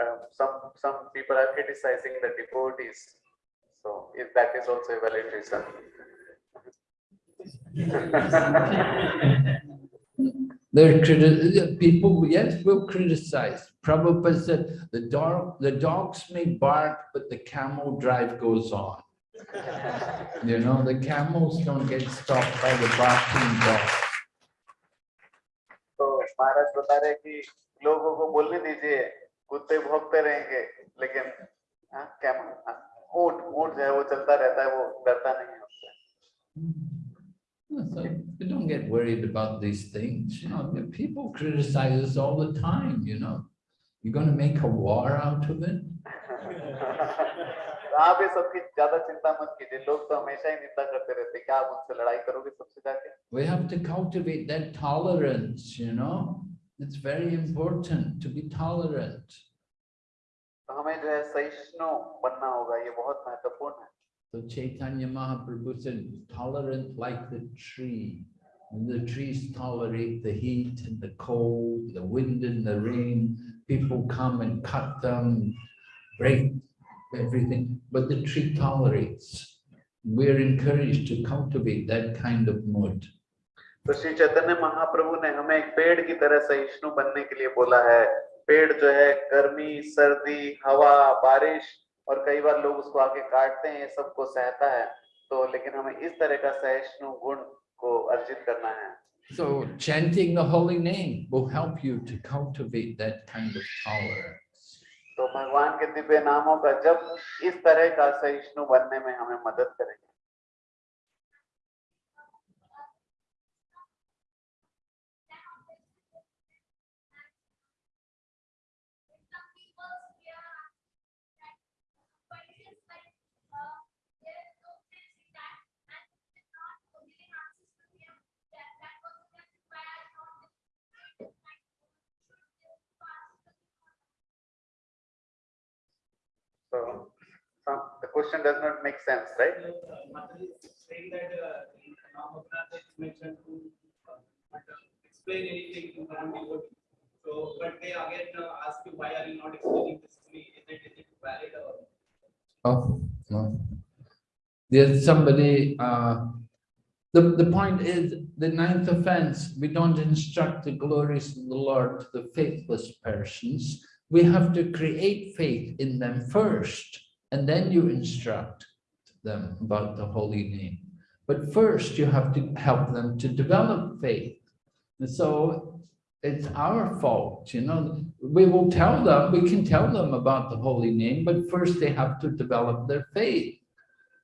Um, some some people are criticizing the devotees. So if that is also a valid reason. are people, yes, will criticize. Prabhupada said, the, dog, the dogs may bark, but the camel drive goes on. you know, the camels don't get stopped by the barking dogs. So, Maharaj bata rahe कुत्ते भौंकते रहेंगे लेकिन हाँ, क्या हाँ, ऊंट ऊंट जो है वो चलता रहता है वो डरता नहीं है उससे So you don't get worried about these things, you know, the people criticize us all the time, you know. You're gonna make a war out of it? तो आप ये सबकी ज्यादा चिंता मत कीजिए लोग तो हमेशा ही निंदा करते रहते हैं क्या आप उनसे लड़ाई करोगे सबसे जाके We have to cultivate that tolerance, you know. It's very important to be tolerant. तो हमें जो है सहिष्णु बनना होगा ये बहुत महत्वपूर्ण है So Chaitanya Mahaprabhu said, tolerant like the tree. And the trees tolerate the heat and the cold, the wind and the rain. People come and cut them, break everything, but the tree tolerates. We're encouraged to cultivate that kind of mood. तो श्री चैतन्य महाप्रभु ने हमें एक पेड़ की तरह सहिष्णु बनने के लिए बोला है। पेड़ जो है गर्मी सर्दी हवा बारिश और कई बार लोग उसको आके काटते हैं सबको सहता है। तो लेकिन हमें इस तरह का सहिष्णु गुण को अर्जित करना है। So chanting the holy name will help you to cultivate that kind of tolerance. तो भगवान के दिव्य नामों का जब इस तरह का सहिष्णु बनने में हमें मदद करेंगे। Question does not make sense, right? Mataji is saying that uh, in Mahabharata it's mentioned to uh, but, uh, explain anything to one devotee. So, but they again uh, ask you, why are you not explaining this to me? Is it, is it valid or? Oh, no. There's somebody, uh, the, the point is, the ninth offense, we don't instruct the glories of the Lord to the faithless persons. We have to create faith in them first, and then you instruct them about the holy name. But first, you have to help them to develop faith. And so it's our fault, you know, we will tell them, we can tell them about the holy name, but first they have to develop their faith.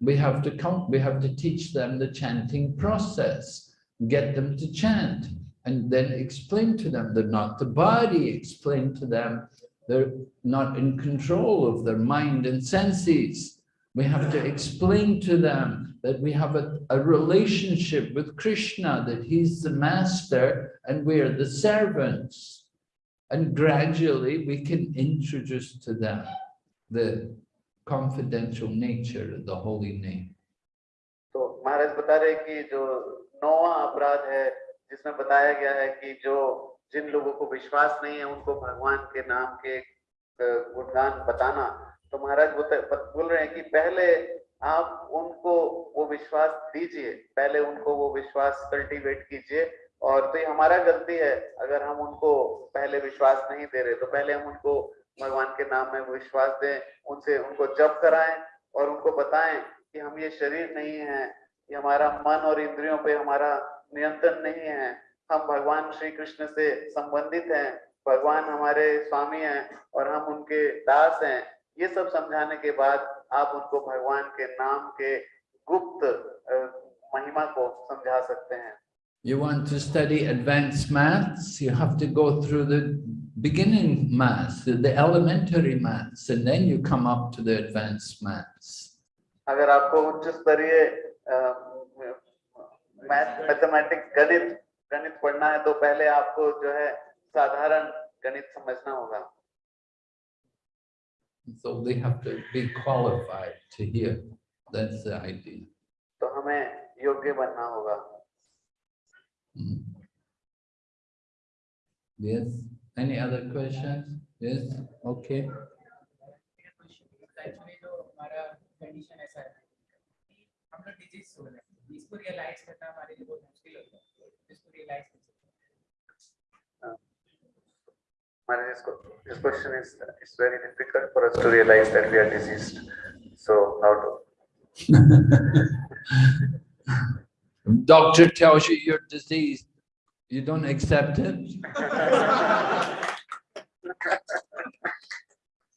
We have to come, we have to teach them the chanting process, get them to chant, and then explain to them they're not the body, explain to them they're not in control of their mind and senses. We have to explain to them that we have a, a relationship with Krishna, that he's the master and we're the servants. And gradually we can introduce to them the confidential nature of the holy name. तो महाराज बता रहे कि जो नौवा अपराध है जिसमें बताया गया है कि जो जिन लोगों को विश्वास नहीं है, उनको भगवान के नाम के गुणगान बताना। तो महाराज बत- बोल रहे हैं कि पहले आप उनको वो विश्वास दीजिए, पहले उनको वो विश्वास कल्टीवेट कीजिए। और तो ये हमारा गलती है, अगर हम उनको पहले विश्वास नहीं दे रहे तो पहले हम उनको भगवान के नाम में विश्वास दें, उनसे उनको जप कराएँ और उनको बताएँ कि हम ये शरीर नहीं है, ये हमारा मन और इंद्रियों पे हमारा नियंत्रण नहीं है। हम भगवान श्री कृष्ण से संबंधित हैं भगवान हमारे स्वामी हैं और हम उनके दास हैं ये सब समझाने के बाद आप उनको भगवान के नाम के गुप्त महिमा को समझा सकते हैं You want to study advanced maths, you have to go through the beginning maths, the elementary maths, and then you come up to the advanced maths. अगर आपको उच्च स्तरीय मैथमेटिक्स गणित गणित पढ़ना है तो पहले आपको जो है साधारण गणित समझना होगा So they have to be qualified to hear. That's the idea. तो हमें योग्य बनना होगा Mm. Yes, any other questions? Yes, okay. Condition ऐसा है हम लोग डिज़ीज़ हो रहे हैं इसको रियलाइज़ करना हमारे लिए बहुत मुश्किल होता है Maharaj, this this question is, it's very difficult for us to realize that we are diseased. So how to, Doctor tells you you're diseased, you don't accept it?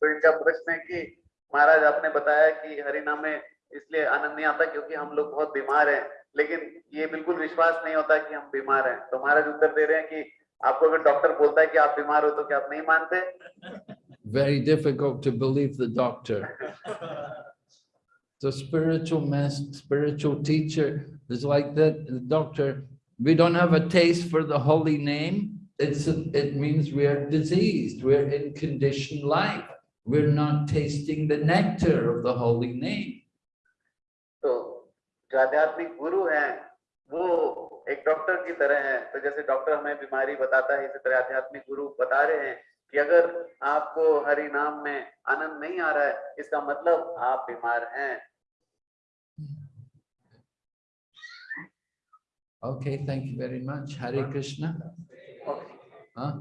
तो इनका प्रश्न है कि महाराज आपने बताया कि हरिनाम में इसलिए आनंद नहीं आता क्योंकि हम लोग बहुत बीमार हैं लेकिन ये बिल्कुल विश्वास नहीं होता कि हम बीमार हैं तो महाराज उत्तर दे रहे हैं कि आपको अगर डॉक्टर बोलता है कि आप बीमार हो तो क्या आप नहीं मानते Very difficult to believe the doctor. The spiritual master, spiritual teacher is like that, the doctor, we don't have a taste for the holy name. It's, it means we are diseased, we're in conditioned life. We're not tasting the nectar of the holy name. जो आध्यात्मिक गुरु हैं वो एक doctor की तरह है तो जैसे डॉक्टर हमें बीमारी बताता है इसी तरह आध्यात्मिक गुरु बता रहे हैं कि अगर आपको हरि नाम में आनंद नहीं आ रहा है इसका मतलब आप बीमार हैं Okay, thank you very much. Hare Krishna. Okay. Huh?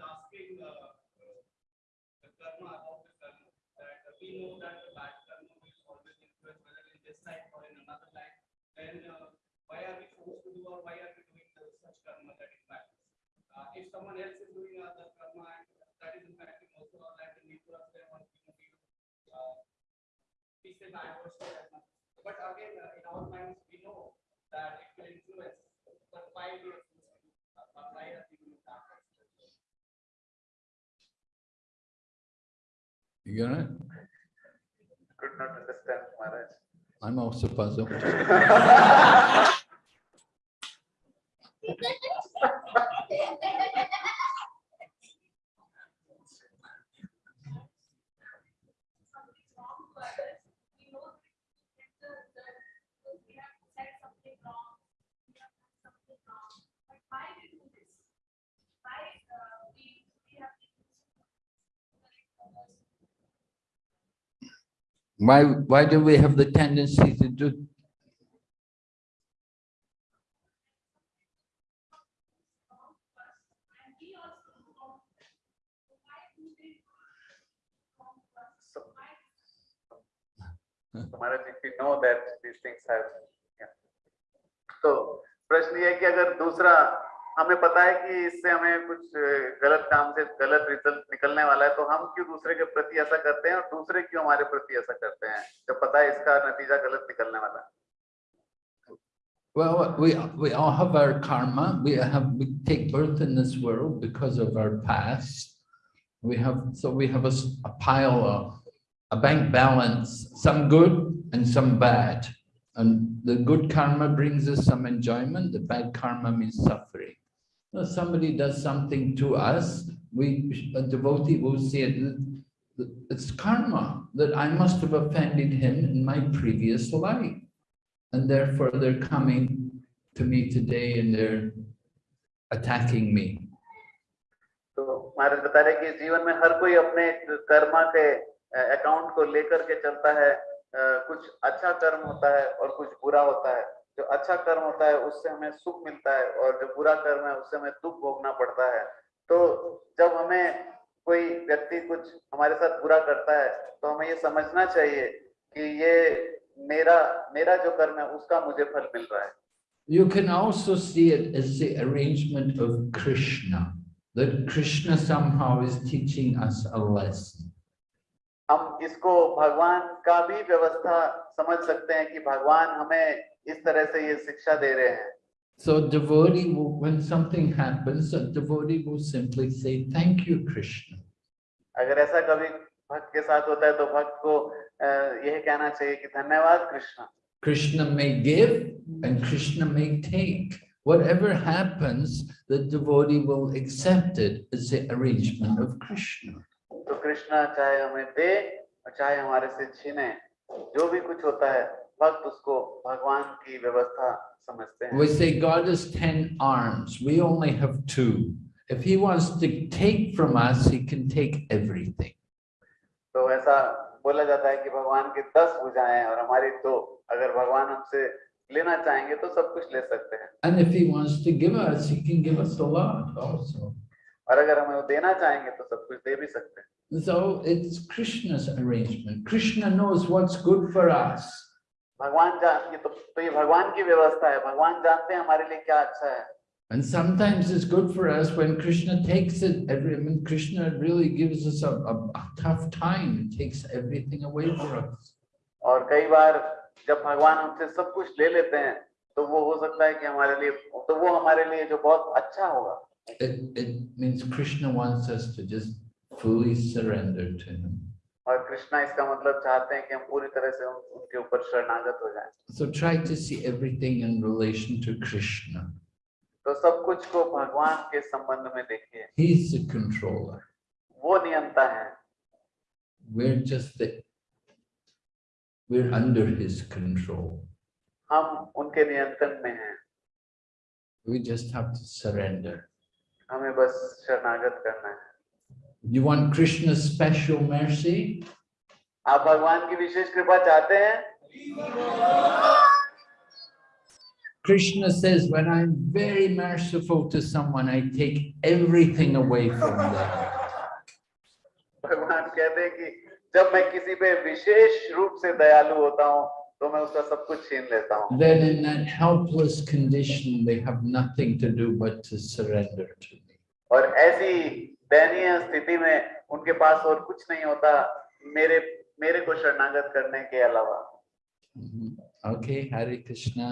Asking uh, the karma about the karma, that we know that the bad karma will always influence whether in this life or in another life. Then uh, why are we forced to do or why are we doing the, such karma that impacts? Uh, if someone else is doing other karma and that is impacting also our life, then we put us there on you know, we, uh, we say bad or so as. But again, uh, in our minds, we know that it will influence, but why we You got it? could not understand Maharaj. I'm also puzzled. something wrong to others, we know that the, the, we have said something wrong, we have done something wrong, but why we do this? Why, uh, we, we have to correct others? Why, why do we have the tendency to do? wrong to us, and we also do wrong. to them. So why do they wrong to us? So- Why So Maharaj, if we know that these things have, yeah. तो प्रश्न ये है कि अगर दूसरा हमें पता है कि इससे हमें कुछ गलत काम से गलत रिज़ल्ट निकलने वाला है तो हम क्यों दूसरे के प्रति ऐसा करते हैं और दूसरे क्यों हमारे प्रति ऐसा करते हैं जब पता है इसका नतीजा गलत निकलने वाला है Well, we, we all have our karma. We have, we take birth in this world because of our past. We have, so we have a, a pile of, a bank balance, some good and some bad. And the good karma brings us some enjoyment, the bad karma means suffering. If somebody does something to us, we, a devotee will see it, it's karma, that I must have offended him in my previous life. And therefore they're coming to me today and they're attacking me. तो महाराज बता रहे कि जीवन में हर कोई अपने कर्मा के account को लेकर के चलता है अ, कुछ अच्छा कर्म होता है और कुछ बुरा होता है जो अच्छा कर्म होता है उससे हमें सुख मिलता है और जो बुरा कर्म है उससे हमें दुख भोगना पड़ता है तो जब हमें कोई व्यक्ति कुछ हमारे साथ बुरा करता है तो हमें ये समझना चाहिए कि ये मेरा मेरा जो कर्म है उसका मुझे फल मिल रहा है You can also see it as the arrangement of Krishna, that Krishna somehow is teaching us a lesson. हम इसको भगवान का भी व्यवस्था समझ सकते हैं कि भगवान हमें इस तरह से ये शिक्षा दे रहे हैं So devotee will, when something happens, a devotee will simply say, thank you, Krishna. अगर ऐसा कभी भक्त के साथ होता है तो भक्त को अ, यही कहना चाहिए कि धन्यवाद Krishna Krishna may give and Krishna may take. Whatever happens, the devotee will accept it as the arrangement of Krishna. तो कृष्ण चाहे हमें दे और चाहे हमारे से छीने जो भी कुछ होता है भक्त उसको भगवान की व्यवस्था समझते हैं We say God has 10 arms, we only have two. If he wants to take from us, he can take everything. तो ऐसा बोला जाता है कि भगवान की दस भुजाएं हैं और हमारी दो अगर भगवान हमसे लेना चाहेंगे तो सब कुछ ले सकते हैं And if he wants to give us, he can give us a lot also. और अगर हमें वो देना चाहेंगे तो सब कुछ दे भी सकते हैं So it's Krishna's arrangement. Krishna knows what's good for us. भगवान जान ये तो, तो ये भगवान की व्यवस्था है भगवान जानते हैं हमारे लिए क्या अच्छा है And sometimes it's good for us when Krishna takes it, every, I mean, Krishna really gives us a, a, a tough time, He takes everything away for us. और कई बार जब भगवान हमसे सब कुछ ले लेते हैं तो वो हो सकता है कि हमारे लिए तो वो हमारे लिए जो बहुत अच्छा होगा It, it means Krishna wants us to just fully surrender to him. और कृष्णा इसका मतलब चाहते हैं कि हम पूरी तरह से उन, उनके ऊपर शरणागत हो जाएँ So try to see everything in relation to Krishna. तो सब कुछ को भगवान के संबंध में देखिए He's the controller. वो नियंता है We're just the, we're under his control. हम उनके नियंत्रण में हैं We just have to surrender. हमें बस शरणागत करना है You want Krishna's special mercy? आप भगवान की विशेष कृपा चाहते हैं Krishna says, when I'm very merciful to someone, I take everything away from them. भगवान कहते हैं कि जब मैं किसी पे विशेष रूप से दयालु होता हूँ तो मैं उसका सब कुछ छीन लेता हूँ Then in that helpless condition, they have nothing to do but to surrender to me. और ऐसी दयनीय स्थिति में उनके पास और कुछ नहीं होता, मेरे मेरे को शरणागत करने के अलावा ओके, हरे Krishna.